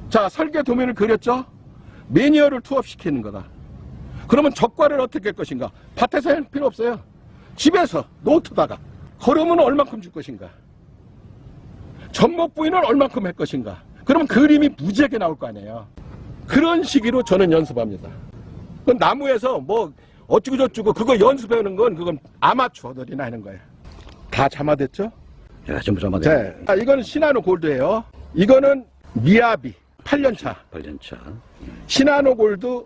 자 설계 도면을 그렸죠. 매니어를 투합시키는 거다. 그러면 적과를 어떻게 할 것인가? 밭에서 할 필요 없어요. 집에서 노트다가 걸으면 얼만큼 줄 것인가? 전목 부위는 얼만큼 할 것인가? 그러면 그림이 무지하게 나올 거 아니에요. 그런 시기로 저는 연습합니다. 그 나무에서 뭐 어쩌고 저쩌고 그거 연습하는 건 그건 아마추어들이나 하는 거예요. 다 잠아됐죠? 야, 전부 잡아내. 자, 아, 이거는 시나노 골드예요. 이거는 미야비 8년차. 8년차. 시나노 골드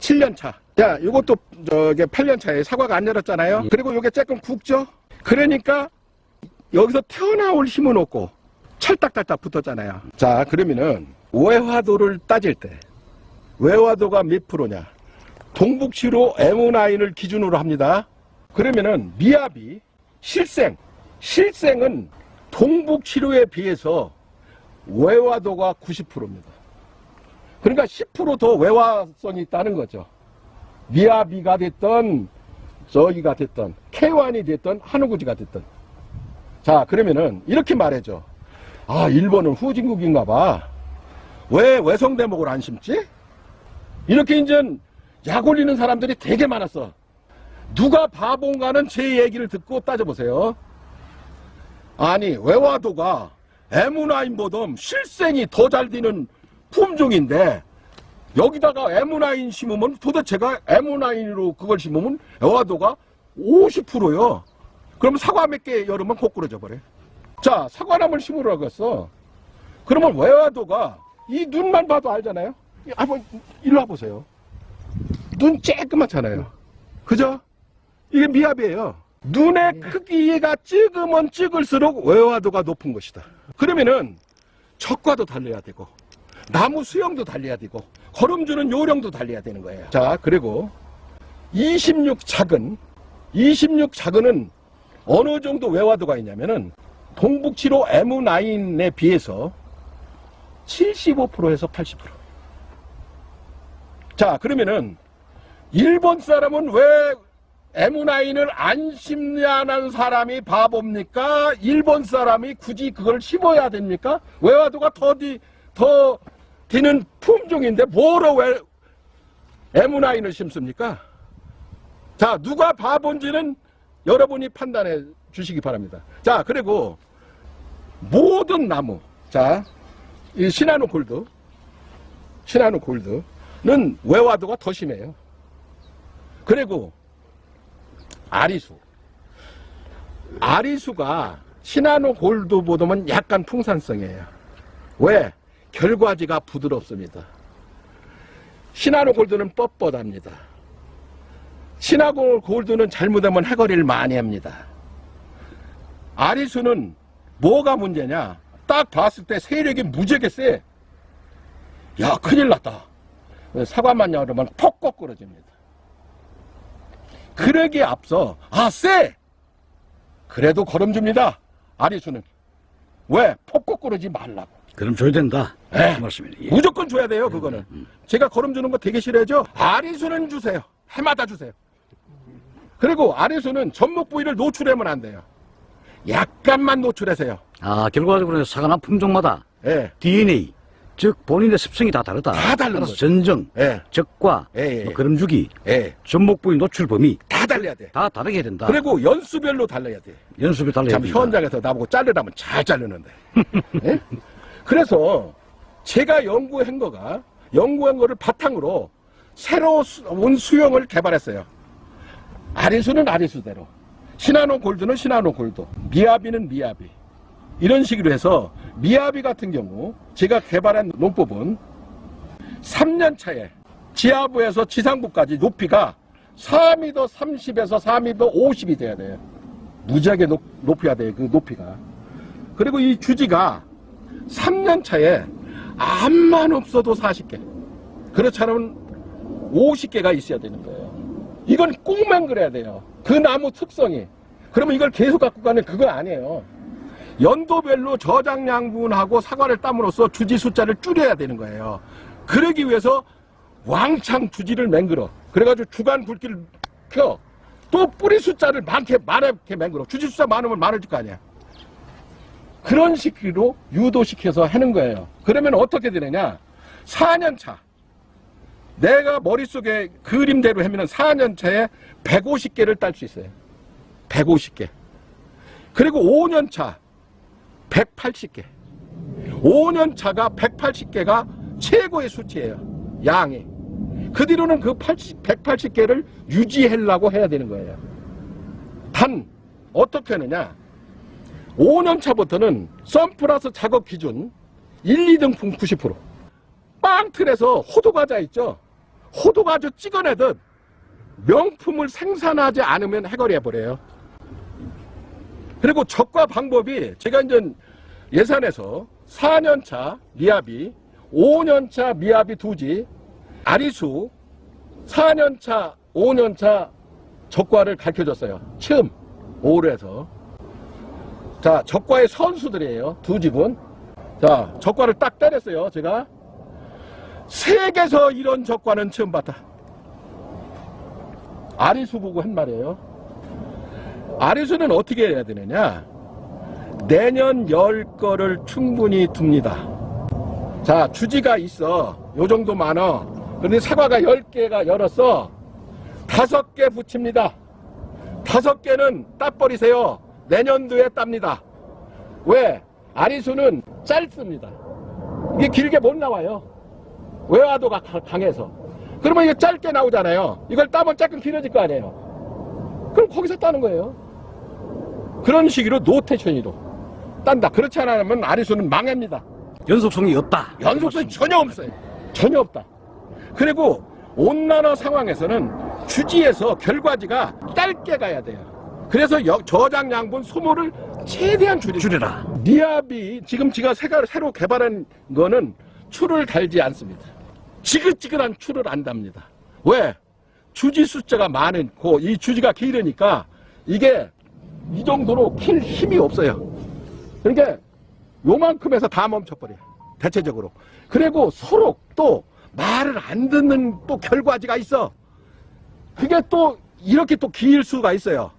7년차. 자, 이것도 저게 8년차에 사과가 안 열었잖아요. 예. 그리고 이게 조금 굵죠? 그러니까 여기서 튀어나올 힘은 없고 찰딱찰딱 붙었잖아요. 자, 그러면은 외화도를 따질 때 외화도가 몇 프로냐? 동북치로 M9을 기준으로 합니다. 그러면은 미압이 실생, 실생은 동북치로에 비해서 외화도가 90%입니다. 그러니까 10%더 외화성이 있다는 거죠. 미야비가 됐던 저기가 됐던 K1이 됐던 한우구지가 됐던 자 그러면은 이렇게 말해줘 아 일본은 후진국인가 봐왜 외성 대목을 안 심지? 이렇게 이제 약 올리는 사람들이 되게 많았어 누가 바본가는 제 얘기를 듣고 따져보세요 아니 외화도가 M9보다 실생이 더 잘 되는 품종인데 여기다가 M9 심으면 도대체가 M9로 그걸 심으면 애화도가 50%요. 그럼 사과 몇개 열으면 거꾸로져 버려. 자, 사과나무를 심으라고 했어. 그러면 외화도가 이 눈만 봐도 알잖아요. 이- 한번 일로 와보세요. 눈 쬐끄맣잖아요. 그죠? 이게 미압이에요. 눈의 크기가 찍으면 찍을수록 외화도가 높은 것이다. 그러면은 적과도 달려야 되고 나무 수영도 달려야 되고 걸음주는 요령도 달려야 되는 거예요. 자, 그리고 26 작은 26 작은은 어느 정도 외화도가 있냐면은 동북치로 M9에 비해서 75%에서 80%. 자, 그러면은 일본 사람은 왜 M9을 안 심냐는 사람이 바보입니까? 일본 사람이 굳이 그걸 심어야 됩니까? 외화도가 더, 디, 더 디는 품종인데 뭐로 왜 M9을 심습니까? 자, 누가 바본지는 여러분이 판단해 주시기 바랍니다. 자, 그리고 모든 나무, 자, 이 시나노 골드, 시나노 골드는 외화도가 더 심해요. 그리고 아리수. 아리수가 시나노 골드보다는 약간 풍산성이에요. 왜? 결과지가 부드럽습니다. 시나노 골드는 뻣뻣합니다. 시나노 골드는 잘못하면 해거리를 많이 합니다. 아리수는 뭐가 문제냐? 딱 봤을 때 세력이 무지하게 세. 야, 큰일 났다. 사과만 열으면 폭 거꾸러집니다. 그러기에 앞서, 아, 쎄! 그래도 걸음줍니다. 아리수는. 왜? 폭 거꾸러지 말라고. 그럼 줘야 된다. 네. 그 말씀이네. 예. 무조건 줘야 돼요, 그거는. 제가 걸음 주는 거 되게 싫어하죠? 아리수는 주세요. 해마다 주세요. 그리고 아리수는 전목 부위를 노출하면 안 돼요. 약간만 노출하세요. 아, 결과적으로 사과나 품종마다 예, DNA, 즉 본인의 습성이 다 다르다. 다 다른 거죠. 전정, 예, 적과, 예, 예. 뭐 걸음주기, 예. 전목 부위 노출 범위 다 달려야 돼. 다 다르게 해야 된다. 그리고 연수별로 달려야 돼. 연습이 달라야 참 된다. 현장에서 나보고 자르라면 잘 자르는데. 예? 그래서 제가 연구한 거가 연구한 거를 바탕으로 새로운 수영을 개발했어요. 아리수는 아리수대로, 시나노 골드는 시나노 골드, 미야비는 미야비. 이런 식으로 해서 미야비 같은 경우 제가 개발한 농법은 3년 차에 지하부에서 지상부까지 높이가 4m 30에서 4m 50이 돼야 돼요. 무지하게 높, 높여야 돼요. 그 높이가. 그리고 이 주지가 3년 차에 암만 없어도 40개. 그렇지 않으면 50개가 있어야 되는 거예요. 이건 꼭만 그래야 돼요. 그 나무 특성이. 그러면 이걸 계속 갖고 가는 그거 아니에요. 연도별로 저장량분하고 사과를 땀으로써 주지 숫자를 줄여야 되는 거예요. 그러기 위해서 왕창 주지를 맹글어. 그래가지고 주간 굵기를 펴. 또 뿌리 숫자를 많게 많게 맹글어. 주지 숫자 많으면 많아질 거 아니야. 그런 식으로 유도시켜서 하는 거예요. 그러면 어떻게 되느냐? 4년 차. 내가 머릿속에 그림대로 하면 4년 차에 150개를 딸 수 있어요. 150개. 그리고 5년 차 180개. 5년 차가 180개가 최고의 수치예요. 양이. 그 뒤로는 그 80, 180개를 유지하려고 해야 되는 거예요. 단 어떻게 하느냐? 5년 차부터는 썬플러스 작업 기준 1, 2등 품 90%. 빵 틀에서 호두과자 있죠? 호두과자 찍어내듯 명품을 생산하지 않으면 해결해 버려요. 그리고 적과 방법이 제가 이제 예산에서 4년차 미야비, 5년차 미야비 두지, 아리수, 4년차, 5년차 적과를 가르쳐 줬어요. 처음 5로 자, 적과의 선수들이에요. 두 집은. 자, 적과를 딱 때렸어요. 제가. 세계에서 이런 적과는 처음 봤다. 아리수 보고 한 말이에요. 아리수는 어떻게 해야 되느냐? 내년 열 거를 충분히 둡니다. 자, 주지가 있어. 요 정도 많어. 그런데 사과가 열 개가 열었어. 다섯 개 붙입니다. 다섯 개는 따버리세요. 내년도에 땁니다. 왜? 아리수는 짧습니다. 이게 길게 못 나와요. 외화도가 가- 강해서. 그러면 이게 짧게 나오잖아요. 이걸 따면 조금 길어질 거 아니에요. 그럼 거기서 따는 거예요. 그런 식으로 노테션으로 딴다. 그렇지 않으면 아리수는 망합니다. 연속성이 없다. 연속성이 전혀 없어요. 전혀 없다. 그리고 온난화 상황에서는 주지에서 결과지가 짧게 가야 돼요. 그래서 여- 저장 양분 소모를 최대한 줄이죠. 줄여라. 니압이 지금 제가 새로 개발한 거는 추를 달지 않습니다. 지긋지긋한 추를 안 답니다. 왜? 주지 숫자가 많고 이 주지가 길으니까 이게 이 정도로 킬 힘이 없어요. 그러니까 요만큼에서 다 멈춰버려요. 대체적으로. 그리고 서로 또 말을 안 듣는 또 결과지가 있어. 그게 또 이렇게 또 길 수가 있어요.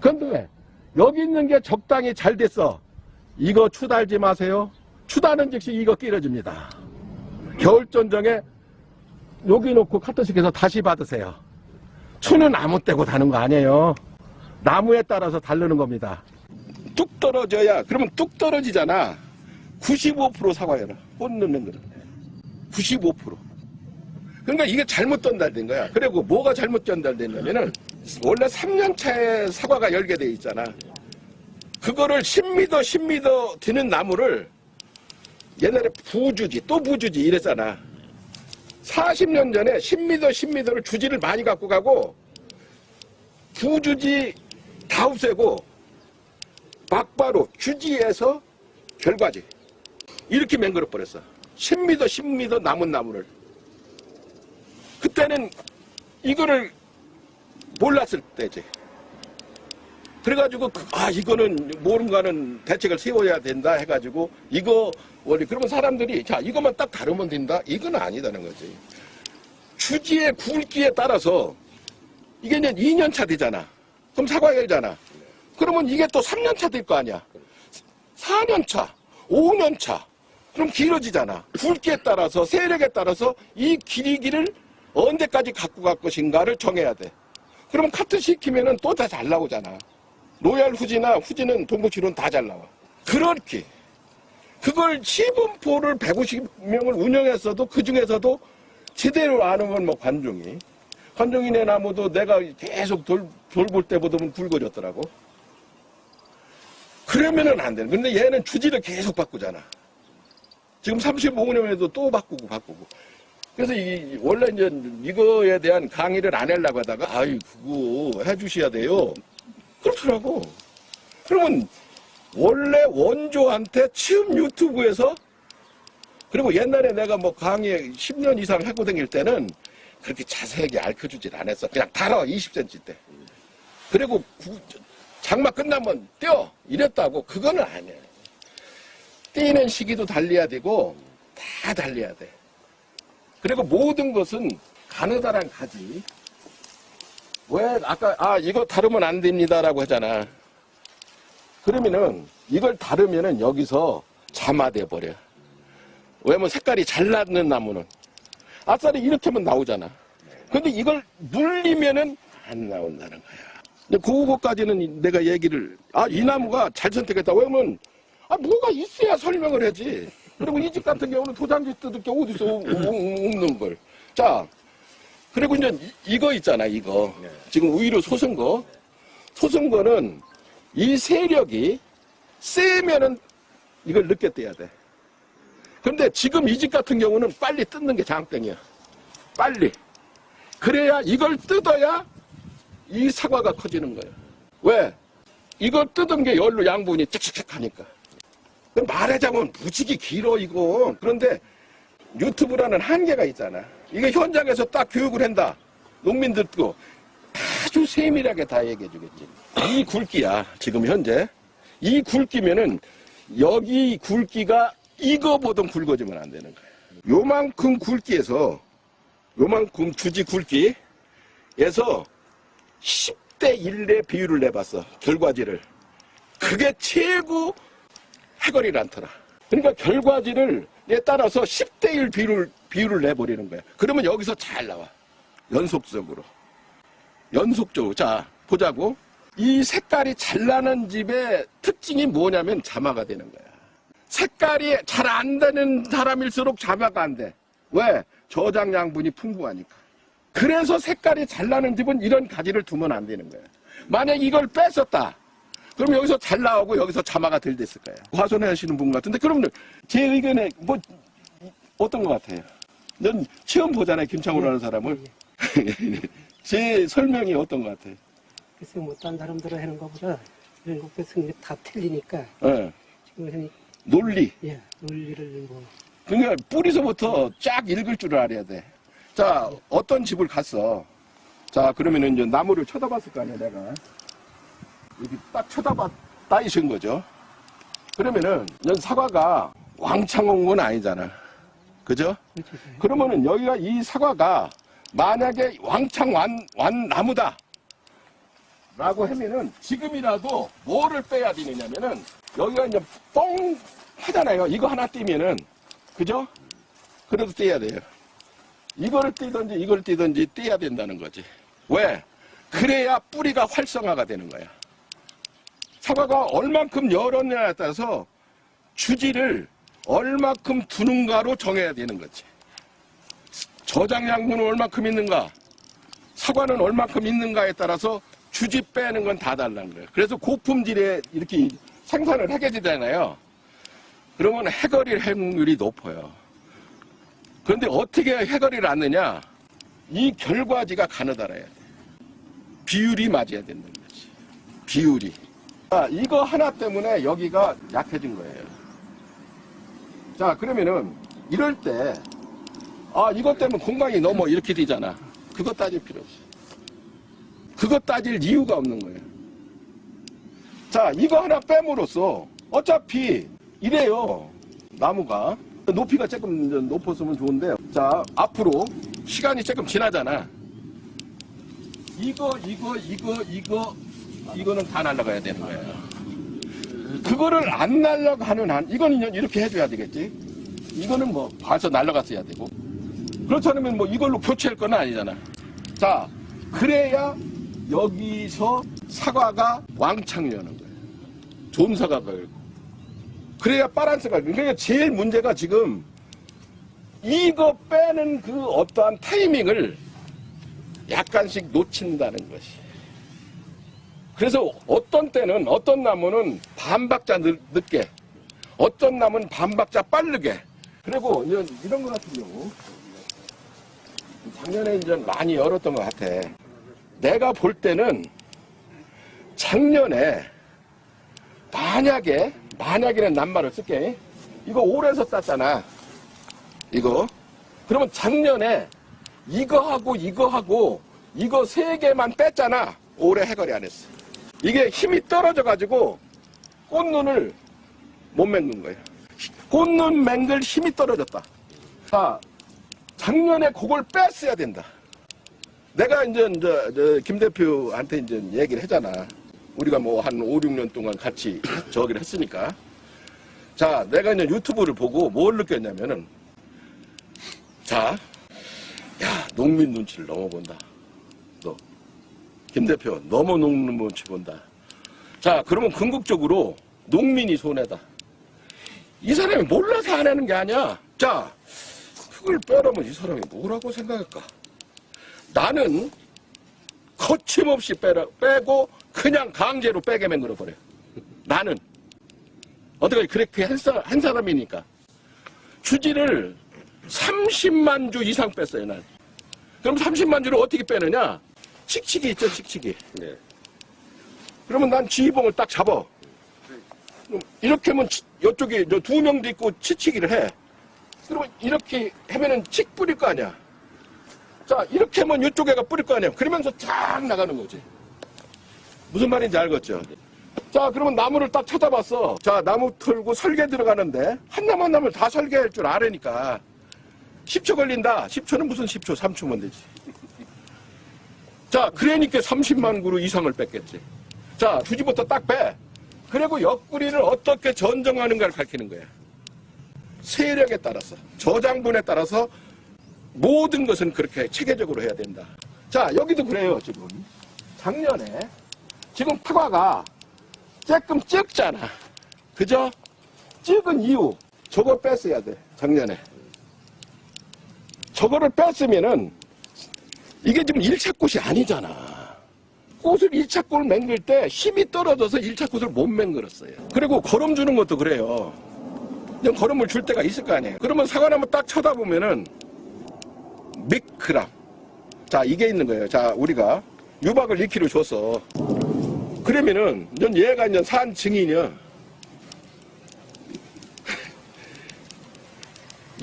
그런데 여기 있는 게 적당히 잘 됐어. 이거 추달지 마세요. 추다는 즉시 이거 끼러집니다. 겨울전정에 여기 놓고 카트식해서 다시 받으세요. 추는 아무 때고 다는 거 아니에요. 나무에 따라서 다르는 겁니다. 뚝 떨어져야 그러면 뚝 떨어지잖아. 95% 사과해라. 꽃 넣는 거는. 95%. 그러니까 이게 잘못 전달된 거야. 그리고 뭐가 잘못 전달됐냐면은 원래 3년 차에 사과가 열게 돼 있잖아. 그거를 10m, 10m 드는 나무를 옛날에 부주지, 또 부주지 이랬잖아. 40년 전에 10m, 10m를 주지를 많이 갖고 가고 부주지 다 없애고 막바로 주지에서 결과지 이렇게 맹글어 버렸어. 10m, 10m 남은 나무를 그때는 이거를 몰랐을 때지. 그래가지고 그- 아 이거는 뭔가는 대책을 세워야 된다 해가지고 이거 원래 그러면 사람들이 자 이것만 딱 다루면 된다 이건 아니다는 거지. 주지의 굵기에 따라서 이게 이제 2년 차 되잖아. 그럼 사과 열잖아. 그러면 이게 또 3년 차 될 거 아니야. 4년 차, 5년 차. 그럼 길어지잖아. 굵기에 따라서 세력에 따라서 이 길이기를 언제까지 갖고 갈 것인가를 정해야 돼. 그럼 카트 시키면은 또 다 잘 나오잖아. 로얄 후지나 후지는 동국치로는 다 잘 나와. 그렇게 그걸 시분포를 150명을 운영했어도 그 중에서도 제대로 안 오면 뭐 관종이 관종이네 나무도 내가 계속 돌, 돌볼 때보다 굵어졌더라고. 그러면은 안 되는. 근데 얘는 주지를 계속 바꾸잖아. 지금 35년에도 또 바꾸고 바꾸고. 그래서 이, 원래 이제 이거에 대한 강의를 안 하려고 하다가, 아이, 그거 해주셔야 돼요. 그렇더라고. 그러면 원래 원조한테 처음 유튜브에서 그리고 옛날에 내가 뭐 강의 10년 이상 하고 다닐 때는 그렇게 자세하게 알려주질 않았어. 그냥 달아, 20cm 때. 그리고 구- 장마 끝나면 뛰어! 이랬다고. 그거는 아니야. 뛰는 시기도 달려야 되고, 다 달려야 돼. 그리고 모든 것은 가느다란 가지. 왜, 아까, 아, 이거 다루면 안 됩니다라고 하잖아. 그러면은, 이걸 다루면은 여기서 잠아돼 버려. 왜냐면 색깔이 잘 나는 나무는. 아싸리 이렇게 하면 나오잖아. 근데 이걸 물리면은 안 나온다는 거야. 근데 그거까지는 내가 얘기를, 아, 이 나무가 잘 선택했다. 왜냐면, 아, 뭐가 있어야 설명을 하지. 그리고 이 집 같은 경우는 도장지 뜯을 게 어디서 없- 없는 걸. 자, 그리고 이제 이- 이거 있잖아, 이거. 지금 우유로 솟은 거. 솟은 거는 이 세력이 세면은 이걸 늦게 떼야 돼. 근데 지금 이 집 같은 경우는 빨리 뜯는 게 장땡이야. 빨리. 그래야 이걸 뜯어야 이 사과가 커지는 거예요. 왜? 이걸 뜯은 게 열로 양분이 짝짝짝 하니까. 그럼 말하자면 무지개 길어, 이거. 그런데 유튜브라는 한계가 있잖아. 이게 현장에서 딱 교육을 한다. 농민들 듣고 아주 세밀하게 다 얘기해 주겠지. 이 굵기야, 지금 현재. 이 굵기면은 여기 굵기가 이거보다 굵어지면 안 되는 거야. 요만큼 굵기에서 요만큼 주지 굵기에서 10대 1의 비율을 내봤어. 결과지를. 그게 최고 해거리를 않더라. 그러니까 결과지를 에 따라서 10대 1 비율을, 비율을 내버리는 거야. 그러면 여기서 잘 나와. 연속적으로. 연속적으로. 자, 보자고. 이 색깔이 잘 나는 집의 특징이 뭐냐면 자마가 되는 거야. 색깔이 잘 안 되는 사람일수록 자마가 안 돼. 왜? 저장 양분이 풍부하니까. 그래서 색깔이 잘 나는 집은 이런 가지를 두면 안 되는 거야. 만약 이걸 뺐었다. 그럼 여기서 잘 나오고 여기서 자마가 덜 됐을 거야. 과손해 하시는 분 같은데 그러면 제 의견에 뭐 어떤 것 같아요? 넌 처음 보잖아요 김창호라는 사람을. 제 설명이 어떤 것 같아요? 글쎄 뭐딴 사람들은 하는 것보다 이런 것께서 다 틀리니까 예, 지금 은 논리. 예 논리를 뭐 그러니까 뿌리서부터 쫙 읽을 줄 알아야 돼. 자, 어떤 집을 갔어. 자, 그러면은 이제 나무를 쳐다봤을 거 아니야, 내가. 여기 딱 쳐다봤, 따이신 거죠. 그러면은, 연 사과가 왕창 온 건 아니잖아. 그죠? 그렇죠. 그러면은 여기가 이 사과가 만약에 왕창 완, 완 나무다. 라고 하면은 지금이라도 뭐를 빼야 되느냐면은 여기가 이제 뻥 하잖아요. 이거 하나 띄면은 그죠? 그래도 떼야 돼요. 이거를 띄든지 이걸 띄든지 떼야 된다는 거지. 왜? 그래야 뿌리가 활성화가 되는 거야. 사과가 얼만큼 열었냐에 따라서 주지를 얼만큼 두는가로 정해야 되는 거지. 저장 양분은 얼만큼 있는가? 사과는 얼만큼 있는가에 따라서 주지 빼는 건 다 달라는 거예요. 그래서 고품질에 이렇게 생산을 하게 되잖아요. 그러면 해거리 확률이 높아요. 그런데 어떻게 해거리를 않느냐? 이 결과지가 가느다라야 돼. 비율이 맞아야 된다는 거지. 비율이. 아, 이거 하나 때문에 여기가 약해진 거예요. 자, 그러면은 이럴 때, 아, 이것 때문에 공간이 넘어 이렇게 되잖아. 그거 따질 필요 없어. 그거 따질 이유가 없는 거예요. 자, 이거 하나 빼므로써 어차피 이래요. 나무가. 높이가 조금 높았으면 좋은데. 자, 앞으로 시간이 조금 지나잖아. 이거, 이거, 이거, 이거, 이거는 다 날아가야 되는 거예요. 그거를 안 날아가는 한, 이거는 이렇게 해줘야 되겠지. 이거는 뭐, 봐서 날아갔어야 되고. 그렇지 않으면 뭐 이걸로 교체할 건 아니잖아. 자, 그래야 여기서 사과가 왕창 여는 거예요. 좋은 사과가 열고. 그래야 바란스가, 그러니까 제일 문제가 지금 이거 빼는 그 어떠한 타이밍을 약간씩 놓친다는 것이. 그래서 어떤 때는, 어떤 나무는 반박자 늦, 늦게, 어떤 나무는 반박자 빠르게, 그리고 이런 거 같은 경우, 작년에 이제 많이 열었던 것 같아. 내가 볼 때는 작년에 만약에 만약에는 낱말을 쓸게. 이거 올해서 땄잖아. 이거. 그러면 작년에 이거 하고 이거 하고 이거 세 개만 뺐잖아. 올해 해거리 안 했어. 이게 힘이 떨어져 가지고 꽃눈을 못 맹근 거예요. 꽃눈 맹글 힘이 떨어졌다. 자, 작년에 그걸 뺐어야 된다. 내가 이제, 이제, 저, 김 대표한테 이제 얘기를 했잖아. 우리가 뭐 한 5, 6년 동안 같이 저기를 했으니까. 자, 내가 이제 유튜브를 보고 뭘 느꼈냐면은, 자, 야, 농민 눈치를 너무 본다. 너. 김 대표, 너무 농민 눈치 본다. 자, 그러면 궁극적으로 농민이 손해다. 이 사람이 몰라서 안 하는 게 아니야. 자, 그걸 빼라면 이 사람이 뭐라고 생각할까? 나는 거침없이 빼라, 빼고 그냥 강제로 빼게 만들어 버려. 나는 어떻게 그렇게 한, 사, 한 사람이니까 주지를 30만 주 이상 뺐어요. 난. 그럼 30만 주를 어떻게 빼느냐? 칙칙이 있죠, 칙칙이. 네. 그러면 난 지휘봉을 딱 잡아. 그럼 이렇게 하면 치- 이쪽에 저두 명도 있고 치치기를 해. 그러면 이렇게 하면은 칙 뿌릴 거 아니야. 자, 이렇게 하면 이쪽에가 뿌릴 거 아니야. 그러면서 쫙 나가는 거지. 무슨 말인지 알겠죠? 자, 그러면 나무를 딱 쳐다봤어. 자, 나무 털고 설계 들어가는데 한 나무 한 나무 다 설계할 줄 아려니까 10초 걸린다. 10초는 무슨 10초, 3초면 되지. 자, 그러니까 30만 그루 이상을 뺐겠지. 자, 주지부터 딱 빼. 그리고 옆구리를 어떻게 전정하는가를 밝히는 거야. 세력에 따라서, 저장분에 따라서 모든 것은 그렇게 체계적으로 해야 된다. 자, 여기도 그래요, 지금. 작년에, 지금 파과가 조금 적잖아. 그죠? 적은 이유, 저거 뺐어야 돼, 작년에. 저거를 뺐으면은, 이게 지금 1차 꽃이 아니잖아. 꽃을 1차 꽃을 맹글 때 힘이 떨어져서 1차 꽃을 못 맹글었어요. 그리고 거름 주는 것도 그래요. 그냥 거름을 줄 때가 있을 거 아니에요. 그러면 사과나무 딱 쳐다보면은 미크람. 자, 이게 있는 거예요. 자, 우리가 유박을 2kg 줬어. 그러면은, 넌 얘가 이제 산. 이제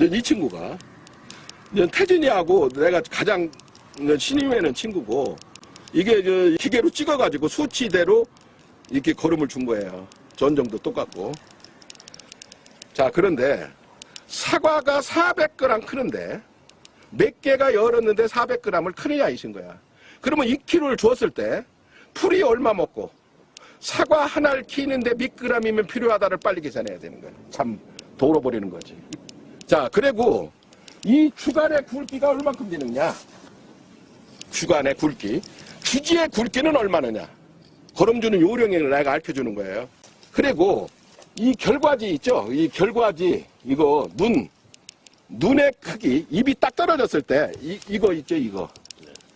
이 친구가, 태진이하고 내가 가장 신임에는 친구고, 이게 저 기계로 찍어가지고 수치대로 이렇게 걸음을 준 거예요. 전정도 똑같고. 자, 그런데 사과가 400g 크는데 몇 개가 열었는데 400g을 크느냐 이신 거야. 그러면 2kg를 주었을 때 풀이 얼마 먹고 사과 하나를 키는데 몇 g이면 필요하다를 빨리 계산해야 되는 거야. 참 돌아버리는 거지. 자, 그리고 이 주간의 굵기가 얼만큼 되느냐? 주간의 굵기. 주지의 굵기는 얼마느냐? 걸음주는 요령을 내가 알려주는 거예요. 그리고 이 결과지 있죠? 이 결과지, 이거 눈, 눈의 크기, 입이 딱 떨어졌을 때, 이, 이거 있죠, 이거.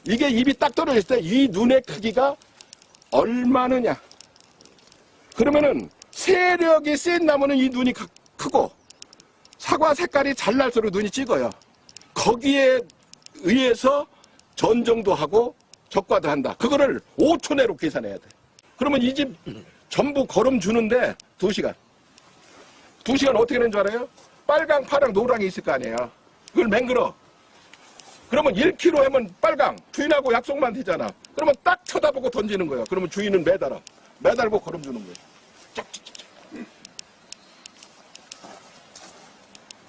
이게 입이 딱 떨어졌을 때 이 눈의 크기가 얼마느냐? 그러면은 세력이 센 나무는 이 눈이 크- 크고 사과 색깔이 잘 날수록 눈이 찍어요. 거기에 의해서 전정도 하고 적과도 한다. 그거를 5초 내로 계산해야 돼. 그러면 이 집 전부 걸음 주는데 2시간. 2시간 어떻게 되는 줄 알아요? 빨강, 파랑, 노랑이 있을 거 아니에요. 그걸 맹글어. 그러면 1kg 하면 빨강, 주인하고 약속만 되잖아. 그러면 딱 쳐다보고 던지는 거예요. 그러면 주인은 매달아. 매달고 걸음 주는 거예요. 짝짝짝짝.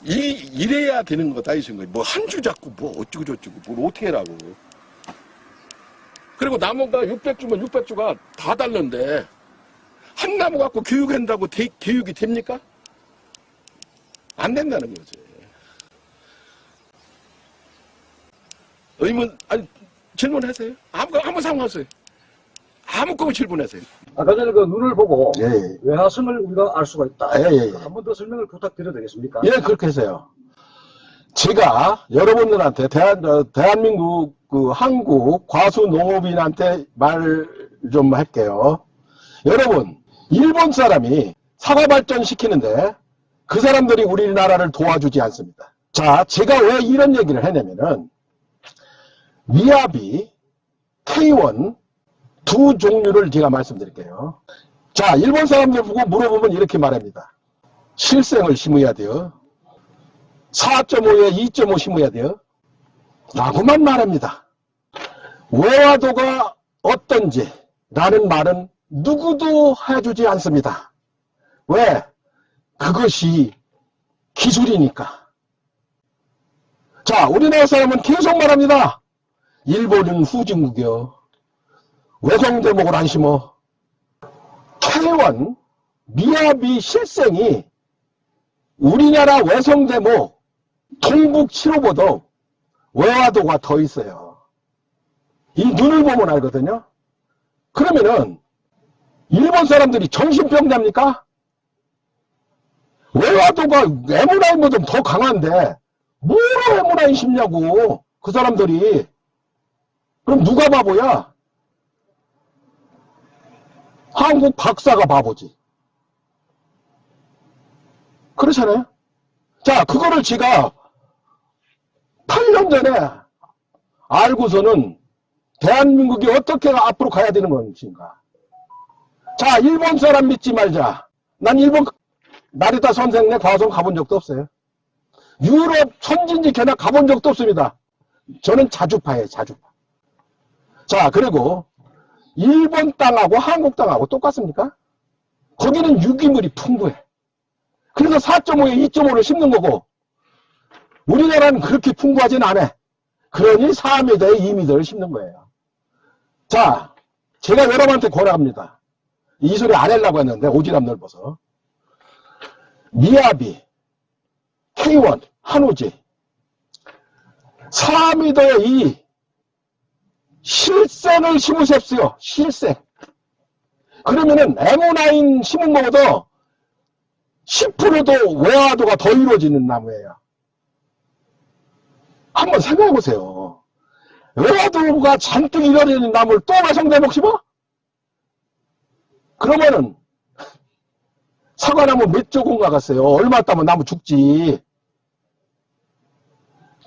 이, 이래야 되는 거다, 이 생각이. 뭐, 한 주 잡고, 뭐, 어쩌고저쩌고, 뭘 어떻게 해라고. 그리고 나무가 600주면 600주가 다 달는데, 한 나무 갖고 교육한다고 대- 교육이 됩니까? 안 된다는 거지. 의문, 아니, 질문하세요. 아무, 아무 상관없어요. 아무 거면 질문하세요. 아까 전에 그 눈을 보고 예, 예. 외화성을 우리가 알 수가 있다. 예, 예, 예. 한 번 더 설명을 부탁드려도 되겠습니까? 예, 그렇게 해서요. 제가 여러분들한테 대한, 어, 대한민국 그 한국 과수 농업인한테 말 좀 할게요. 여러분, 일본 사람이 사과 발전 시키는데 그 사람들이 우리나라를 도와주지 않습니다. 자, 제가 왜 이런 얘기를 했냐면은 미야비, K1 두 종류를 제가 말씀드릴게요. 자, 일본 사람들 보고 물어보면 이렇게 말합니다. 실생을 심어야 돼요. 4.5에 2.5 심어야 돼요. 라고만 말합니다. 외화도가 어떤지 라는 말은 누구도 해주지 않습니다. 왜? 그것이 기술이니까. 자, 우리나라 사람은 계속 말합니다. 일본은 후진국이요. 외성대목을 안 심어. K1, 미야비 실생이 우리나라 외성 대목, 동북 7호보다 외화도가 더 있어요. 이 눈을 보면 알거든요. 그러면은 일본 사람들이 정신병자입니까? 외화도가 에무라인보다 더 강한데 뭐로 에무라인 심냐고 그 사람들이 그럼 누가 바보야? 한국 박사가 바보지. 그렇잖아요. 자, 그거를 제가 8년 전에 알고서는 대한민국이 어떻게 앞으로 가야 되는 건가. 자, 일본 사람 믿지 말자. 난 일본 나리타 선생네 과성 가본 적도 없어요. 유럽 선진지 개나 가본 적도 없습니다. 저는 자주파예요, 자주파. 자, 그리고 일본 땅하고 한국 땅하고 똑같습니까? 거기는 유기물이 풍부해. 그래서 4.5에 2.5를 심는 거고 우리나라는 그렇게 풍부하진 않아. 그러니 4m에 2m를 심는 거예요. 자, 제가 여러분한테 권합니다. 이 소리 안 하려고 했는데 오지랖 넓어서. 미야비, K1, 한우지 4m에 2 실생을 심으십시오. 실생. 그러면은 M9 심은 것보다 10%도 외화도가 더 이루어지는 나무예요. 한번 생각해 보세요. 외화도가 잔뜩 이루어지는 나무를 또 외성대목 심어? 그러면은 사과나무 몇 조금 가갔어요. 얼마 따면 나무 죽지.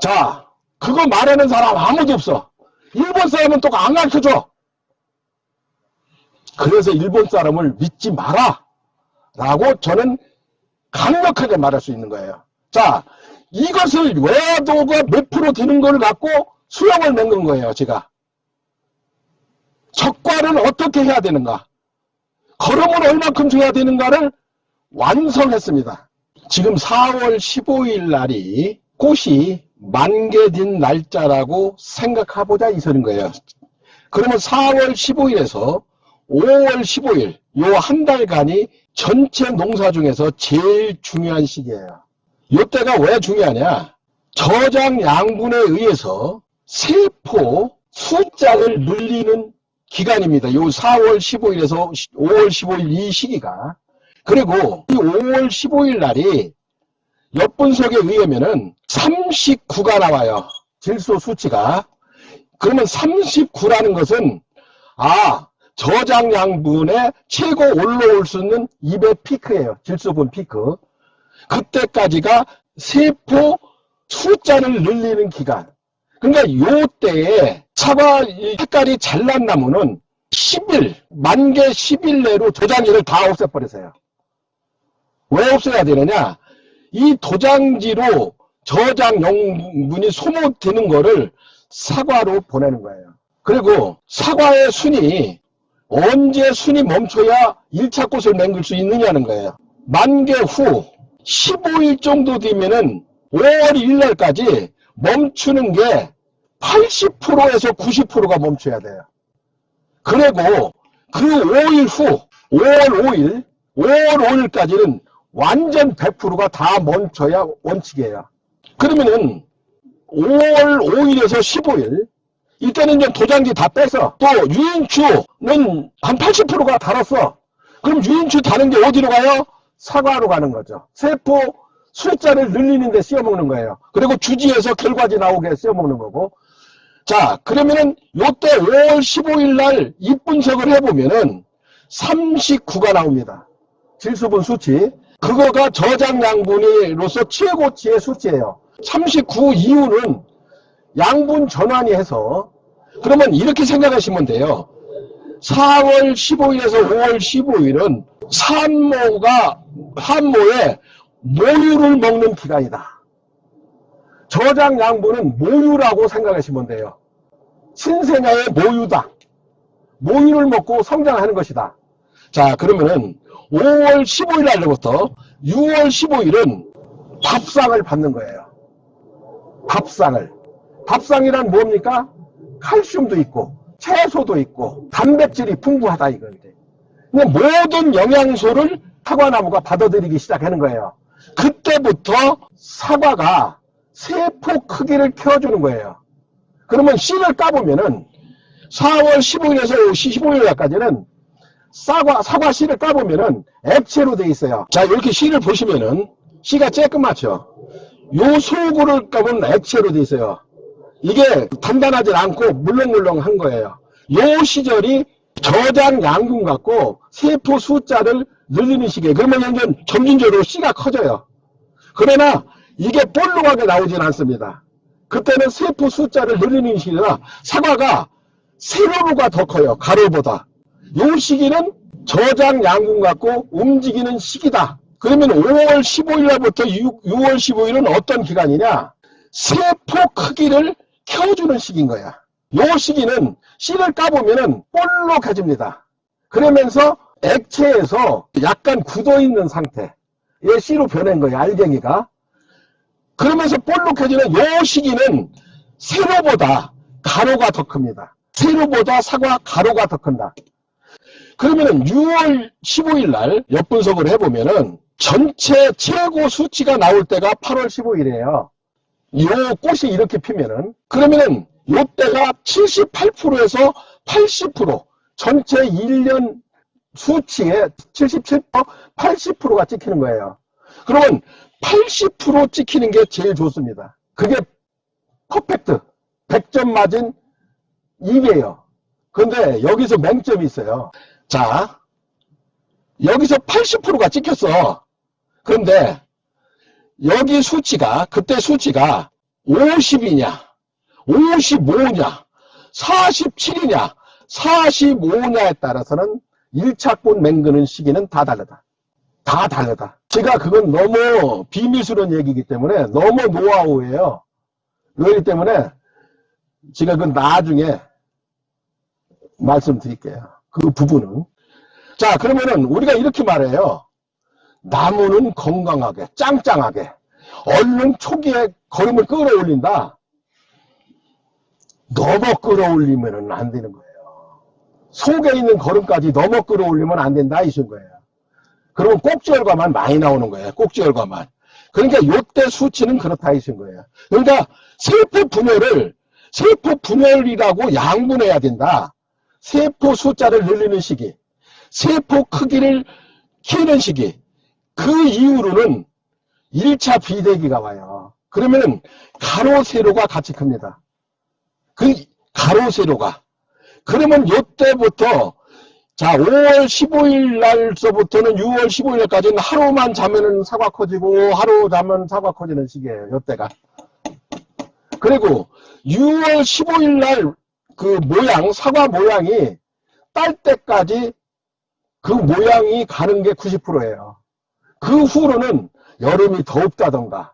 자, 그거 말하는 사람 아무도 없어. 일본 사람은 또 안 가르쳐줘. 그래서 일본 사람을 믿지 마라. 라고 저는 강력하게 말할 수 있는 거예요. 자, 이것을 외화도가 몇 프로 되는 걸 갖고 수영을 맺는 거예요, 제가. 적과를 어떻게 해야 되는가? 걸음을 얼만큼 줘야 되는가를 완성했습니다. 지금 4월 15일 날이 꽃이 만개된 날짜라고 생각해보자 이 소린 거예요. 그러면 4월 15일에서 5월 15일 요 한 달간이 전체 농사 중에서 제일 중요한 시기예요. 요때가 왜 중요하냐? 저장 양분에 의해서 세포 숫자를 늘리는 기간입니다. 요 4월 15일에서 5월 15일 이 시기가 그리고 이 5월 15일 날이 엿분석에 의하면은 39가 나와요. 질소 수치가. 그러면 39라는 것은 아 저장 양분의 최고 올라올 수 있는 2배 피크예요. 질소분 피크. 그때까지가 세포 숫자를 늘리는 기간. 그러니까 요 때에 사과 색깔이 잘난 나무는 10일, 만개 10일 내로 도장지를 다 없애버리세요. 왜 없애야 되느냐? 이 도장지로 저장 용분이 소모되는 거를 사과로 보내는 거예요. 그리고 사과의 순이 언제 순이 멈춰야 1차 꽃을 맹글 수 있느냐는 거예요. 만개 후 15일 정도 되면은 5월 1일 날까지 멈추는 게 80%에서 90%가 멈춰야 돼요. 그리고 그 5일 후 5월 5일 5월 5일까지는 완전 100%가 다 멈춰야 원칙이에요. 그러면은 5월 5일에서 15일 이때는 이제 도장지 다 빼서 또 유인추는 한 80%가 달았어. 그럼 유인추 다는 게 어디로 가요? 사과로 가는 거죠. 세포 숫자를 늘리는 데 씌워먹는 거예요. 그리고 주지에서 결과지 나오게 씌워먹는 거고 자 그러면은 요때 5월 15일 날 입분석을 해보면은 39가 나옵니다. 질소분 수치 그거가 저장 양분으로서 최고치의 수치예요. 39 이후는 양분 전환이 해서 그러면 이렇게 생각하시면 돼요. 4월 15일에서 5월 15일은 산모가 산모의 모유를 먹는 기간이다. 저장 양분은 모유라고 생각하시면 돼요. 신생아의 모유다. 모유를 먹고 성장하는 것이다. 자, 그러면은 5월 15일 날부터 6월 15일은 밥상을 받는 거예요. 밥상을. 밥상이란 뭡니까? 칼슘도 있고, 채소도 있고, 단백질이 풍부하다 이건데. 모든 영양소를 사과나무가 받아들이기 시작하는 거예요. 그때부터 사과가 세포 크기를 키워주는 거예요. 그러면 씨를 까보면은 4월 15일에서 15일까지는 사과, 사과 씨를 까보면은 액체로 돼 있어요. 자, 이렇게 씨를 보시면은 씨가 쬐끄맣죠? 요 속으로 까보면 액체로 돼 있어요. 이게 단단하지 않고 물렁물렁한 거예요. 요 시절이 저장 양분 갖고 세포 숫자를 늘리는 시기에 그러면 이제 점진적으로 씨가 커져요. 그러나 이게 볼록하게 나오진 않습니다. 그때는 세포 숫자를 늘리는 시기라 사과가 세로로가 더 커요. 가로보다. 요 시기는 저장 양분 갖고 움직이는 시기다. 그러면 5월 15일 날부터 6, 월 15일은 어떤 기간이냐? 세포 크기를 키워주는 시기인 거야. 요 시기는 씨를 까보면은 볼록해집니다. 그러면서 액체에서 약간 굳어있는 상태. 얘 씨로 변한 거예요. 알갱이가. 그러면서 볼록해지는 요 시기는 세로보다 가로가 더 큽니다. 세로보다 사과 가로가 더 큰다. 그러면은 6월 15일 날 엿분석을 해보면은 전체 최고 수치가 나올 때가 8월 15일이에요. 요 꽃이 이렇게 피면은 그러면은 요 때가 78%에서 80% 전체 1년 수치의 77% 80%가 찍히는 거예요. 그러면 80% 찍히는 게 제일 좋습니다. 그게 퍼펙트 100점 맞은 이게요. 근데 여기서 맹점이 있어요. 자, 여기서 80%가 찍혔어. 그런데 여기 수치가 그때 수치가 50이냐 55냐 47이냐 45냐에 따라서는 1차권 맹그는 시기는 다 다르다. 다 다르다. 제가 그건 너무 비밀스러운 얘기이기 때문에 너무 노하우예요. 그렇기 때문에 제가 그건 나중에 말씀드릴게요. 그 부분은. 자, 그러면은 우리가 이렇게 말해요. 나무는 건강하게, 짱짱하게, 얼른 초기에 걸음을 끌어올린다. 너무 끌어올리면 안 되는 거예요. 속에 있는 걸음까지 너무 끌어올리면 안 된다, 이신 거예요. 그러면 꼭지혈과만 많이 나오는 거예요. 꼭지혈과만. 그러니까 요때 수치는 그렇다, 이신 거예요. 그러니까 세포 분열을, 세포 분열이라고 양분해야 된다. 세포 숫자를 늘리는 시기, 세포 크기를 키우는 시기, 그 이후로는 1차 비대기가 와요. 그러면 가로, 세로가 같이 큽니다. 그 가로, 세로가. 그러면 요때부터 자 5월 15일 날서부터는 6월 15일 날까지는 하루만 자면은 사과 커지고 하루 자면 사과 커지는 시기예요. 요때가. 그리고 6월 15일 날 그 모양 사과 모양이 딸 때까지 그 모양이 가는 게 90%예요. 그 후로는 여름이 덥다던가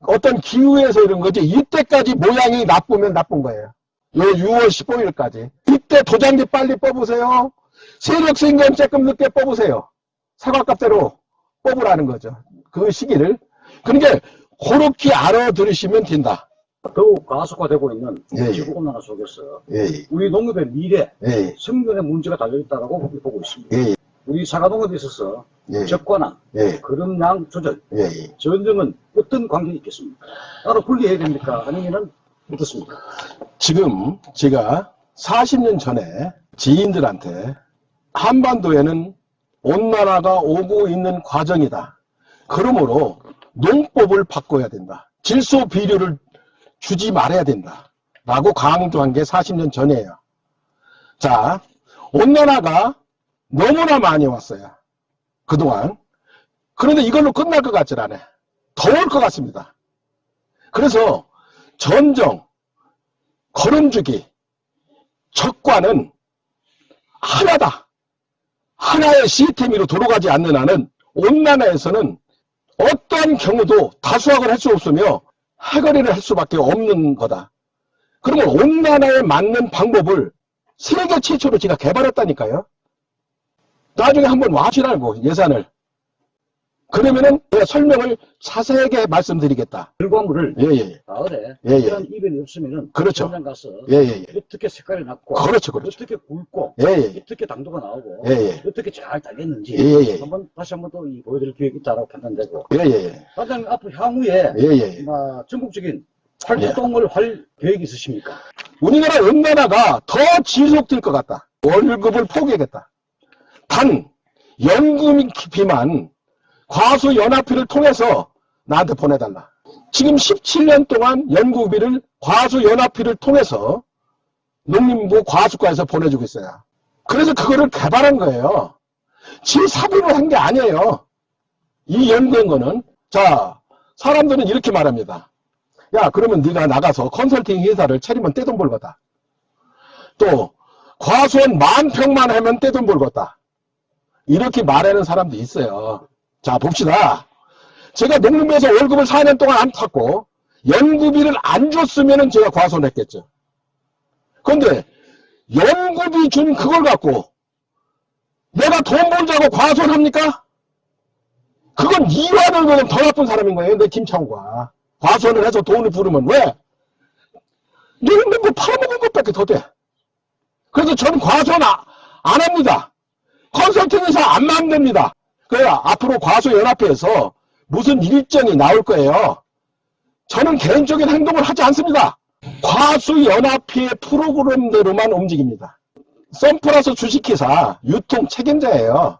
어떤 기후에서 이런 거지 이때까지 모양이 나쁘면 나쁜 거예요. 요 6월 15일까지 이때 도장지 빨리 뽑으세요. 세력생견 조금 늦게 뽑으세요. 사과값대로 뽑으라는 거죠. 그 시기를. 그러니까 그렇게 알아들으시면 된다. 더욱 가속화되고 있는 예, 예. 지구온난화 속에서 예, 우리 농업의 미래, 예, 생존의 문제가 달려있다고 보고 있습니다. 예, 우리 사과농업에 있어서 예, 적과나 예, 그름량 조절. 전쟁은 어떤 관계가 있겠습니까? 따로 분리해야 됩니까? 아니면 어떻습니까? 지금 제가 40년 전에 지인들한테 한반도에는 온난화가 오고 있는 과정이다. 그러므로 농법을 바꿔야 된다. 질소 비료를 주지 말아야 된다. 라고 강조한 게 40년 전이에요. 자, 온난화가 너무나 많이 왔어요. 그동안. 그런데 이걸로 끝날 것 같질 않아요. 더울 것 같습니다. 그래서 전정, 걸음주기, 적과는 하나다. 하나의 시스템으로 돌아가지 않는 한은 온난화에서는 어떠한 경우도 다수학을 할 수 없으며 해거리를 할 수밖에 없는 거다. 그러면 온난화에 맞는 방법을 세계 최초로 제가 개발했다니까요. 나중에 한번 와시라고 예산을. 그러면은 제가 설명을 자세하게 말씀드리겠다. 결과물을 예, 예, 가을에 예, 예. 이런 이변이 없으면은 그렇죠. 현장 가서 예, 예, 예. 어떻게 색깔이 났고 그렇죠, 그렇죠. 어떻게 굵고 예, 예, 어떻게 당도가 나오고 예, 예. 어떻게 잘 따겠는지 예, 예, 예. 한번 다시 한번 또이 보여드릴 기회가 있다고 판단되고 예, 예, 예. 과장님 앞으로 향후에 예, 예. 뭐 전국적인 활동을 할 계획이 있으십니까? 우리나라 온난화가 더 지속될 것 같다. 월급을 포기하겠다. 단, 연금비만 과수 연합회를 통해서 나한테 보내달라. 지금 17년 동안 연구비를 과수 연합회를 통해서 농림부 과수과에서 보내주고 있어요. 그래서 그거를 개발한 거예요. 지 사비로 한게 아니에요. 이 연구한 거는. 자, 사람들은 이렇게 말합니다. 야, 그러면 네가 나가서 컨설팅 회사를 차리면 떼돈 벌거다. 또 과수원 만 평만 하면 떼돈 벌겠다. 이렇게 말하는 사람도 있어요. 자, 봅시다. 제가 농림부에서 월급을 4년 동안 안 탔고 연구비를 안 줬으면 제가 과소했겠죠. 그런데 연구비 준 그걸 갖고 내가 돈 벌자고 과소합니까? 그건 이완을 보면 더 나쁜 사람인 거예요. 내 김창호가. 과소를 해서 돈을 부르면 왜? 너는 뭐 팔아먹은 것밖에 더 돼. 그래서 저는 과소는 아- 안 합니다. 컨설팅 회사 안 만듭니다. 그래야 앞으로 과소연합회에서 무슨 일정이 나올 거예요. 저는 개인적인 행동을 하지 않습니다. 과수연합회의 프로그램대로만 움직입니다. 썬플러스 주식회사 유통 책임자예요.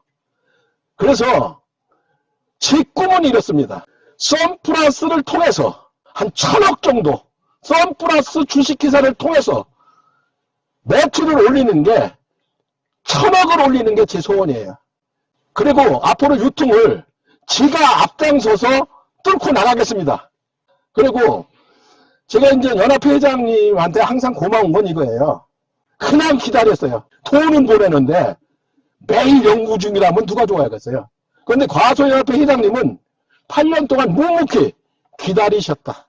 그래서 제 꿈은 이렇습니다. 썬플러스를 통해서 한 천억 정도 썬플러스 주식회사를 통해서 매출을 올리는 게 천억을 올리는 게 제 소원이에요. 그리고 앞으로 유통을 지가 앞장서서 뚫고 나가겠습니다. 그리고 제가 이제 연합회 회장님한테 항상 고마운 건 이거예요. 그냥 기다렸어요. 돈은 보내는데 매일 연구 중이라면 누가 좋아하겠어요. 그런데 과소연합회 회장님은 8년 동안 묵묵히 기다리셨다.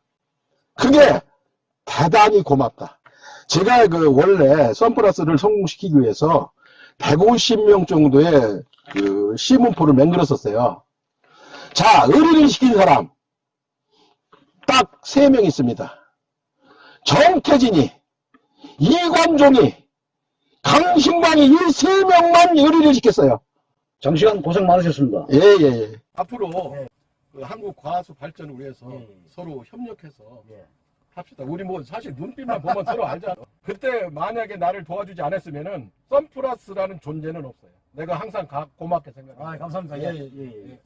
그게 대단히 고맙다. 제가 그 원래 선플러스를 성공시키기 위해서 150명 정도의 그 시문포를 만들었었어요. 자, 의리를 시킨 사람 딱 3명 있습니다. 정태진이, 이관종이, 강신광이 이 3명만 의리를 시켰어요. 장시간 고생 많으셨습니다. 예, 예, 예. 앞으로 그 한국 과수 발전을 위해서 예, 예. 서로 협력해서 예. 합시다. 우리 뭐 사실 눈빛만 보면 서로 알잖아. 그때 만약에 나를 도와주지 않았으면은 썬플러스라는 존재는 없어요. 내가 항상 가- 고맙게 생각해. 아, 감사합니다. 예, 예, 예, 예. 예.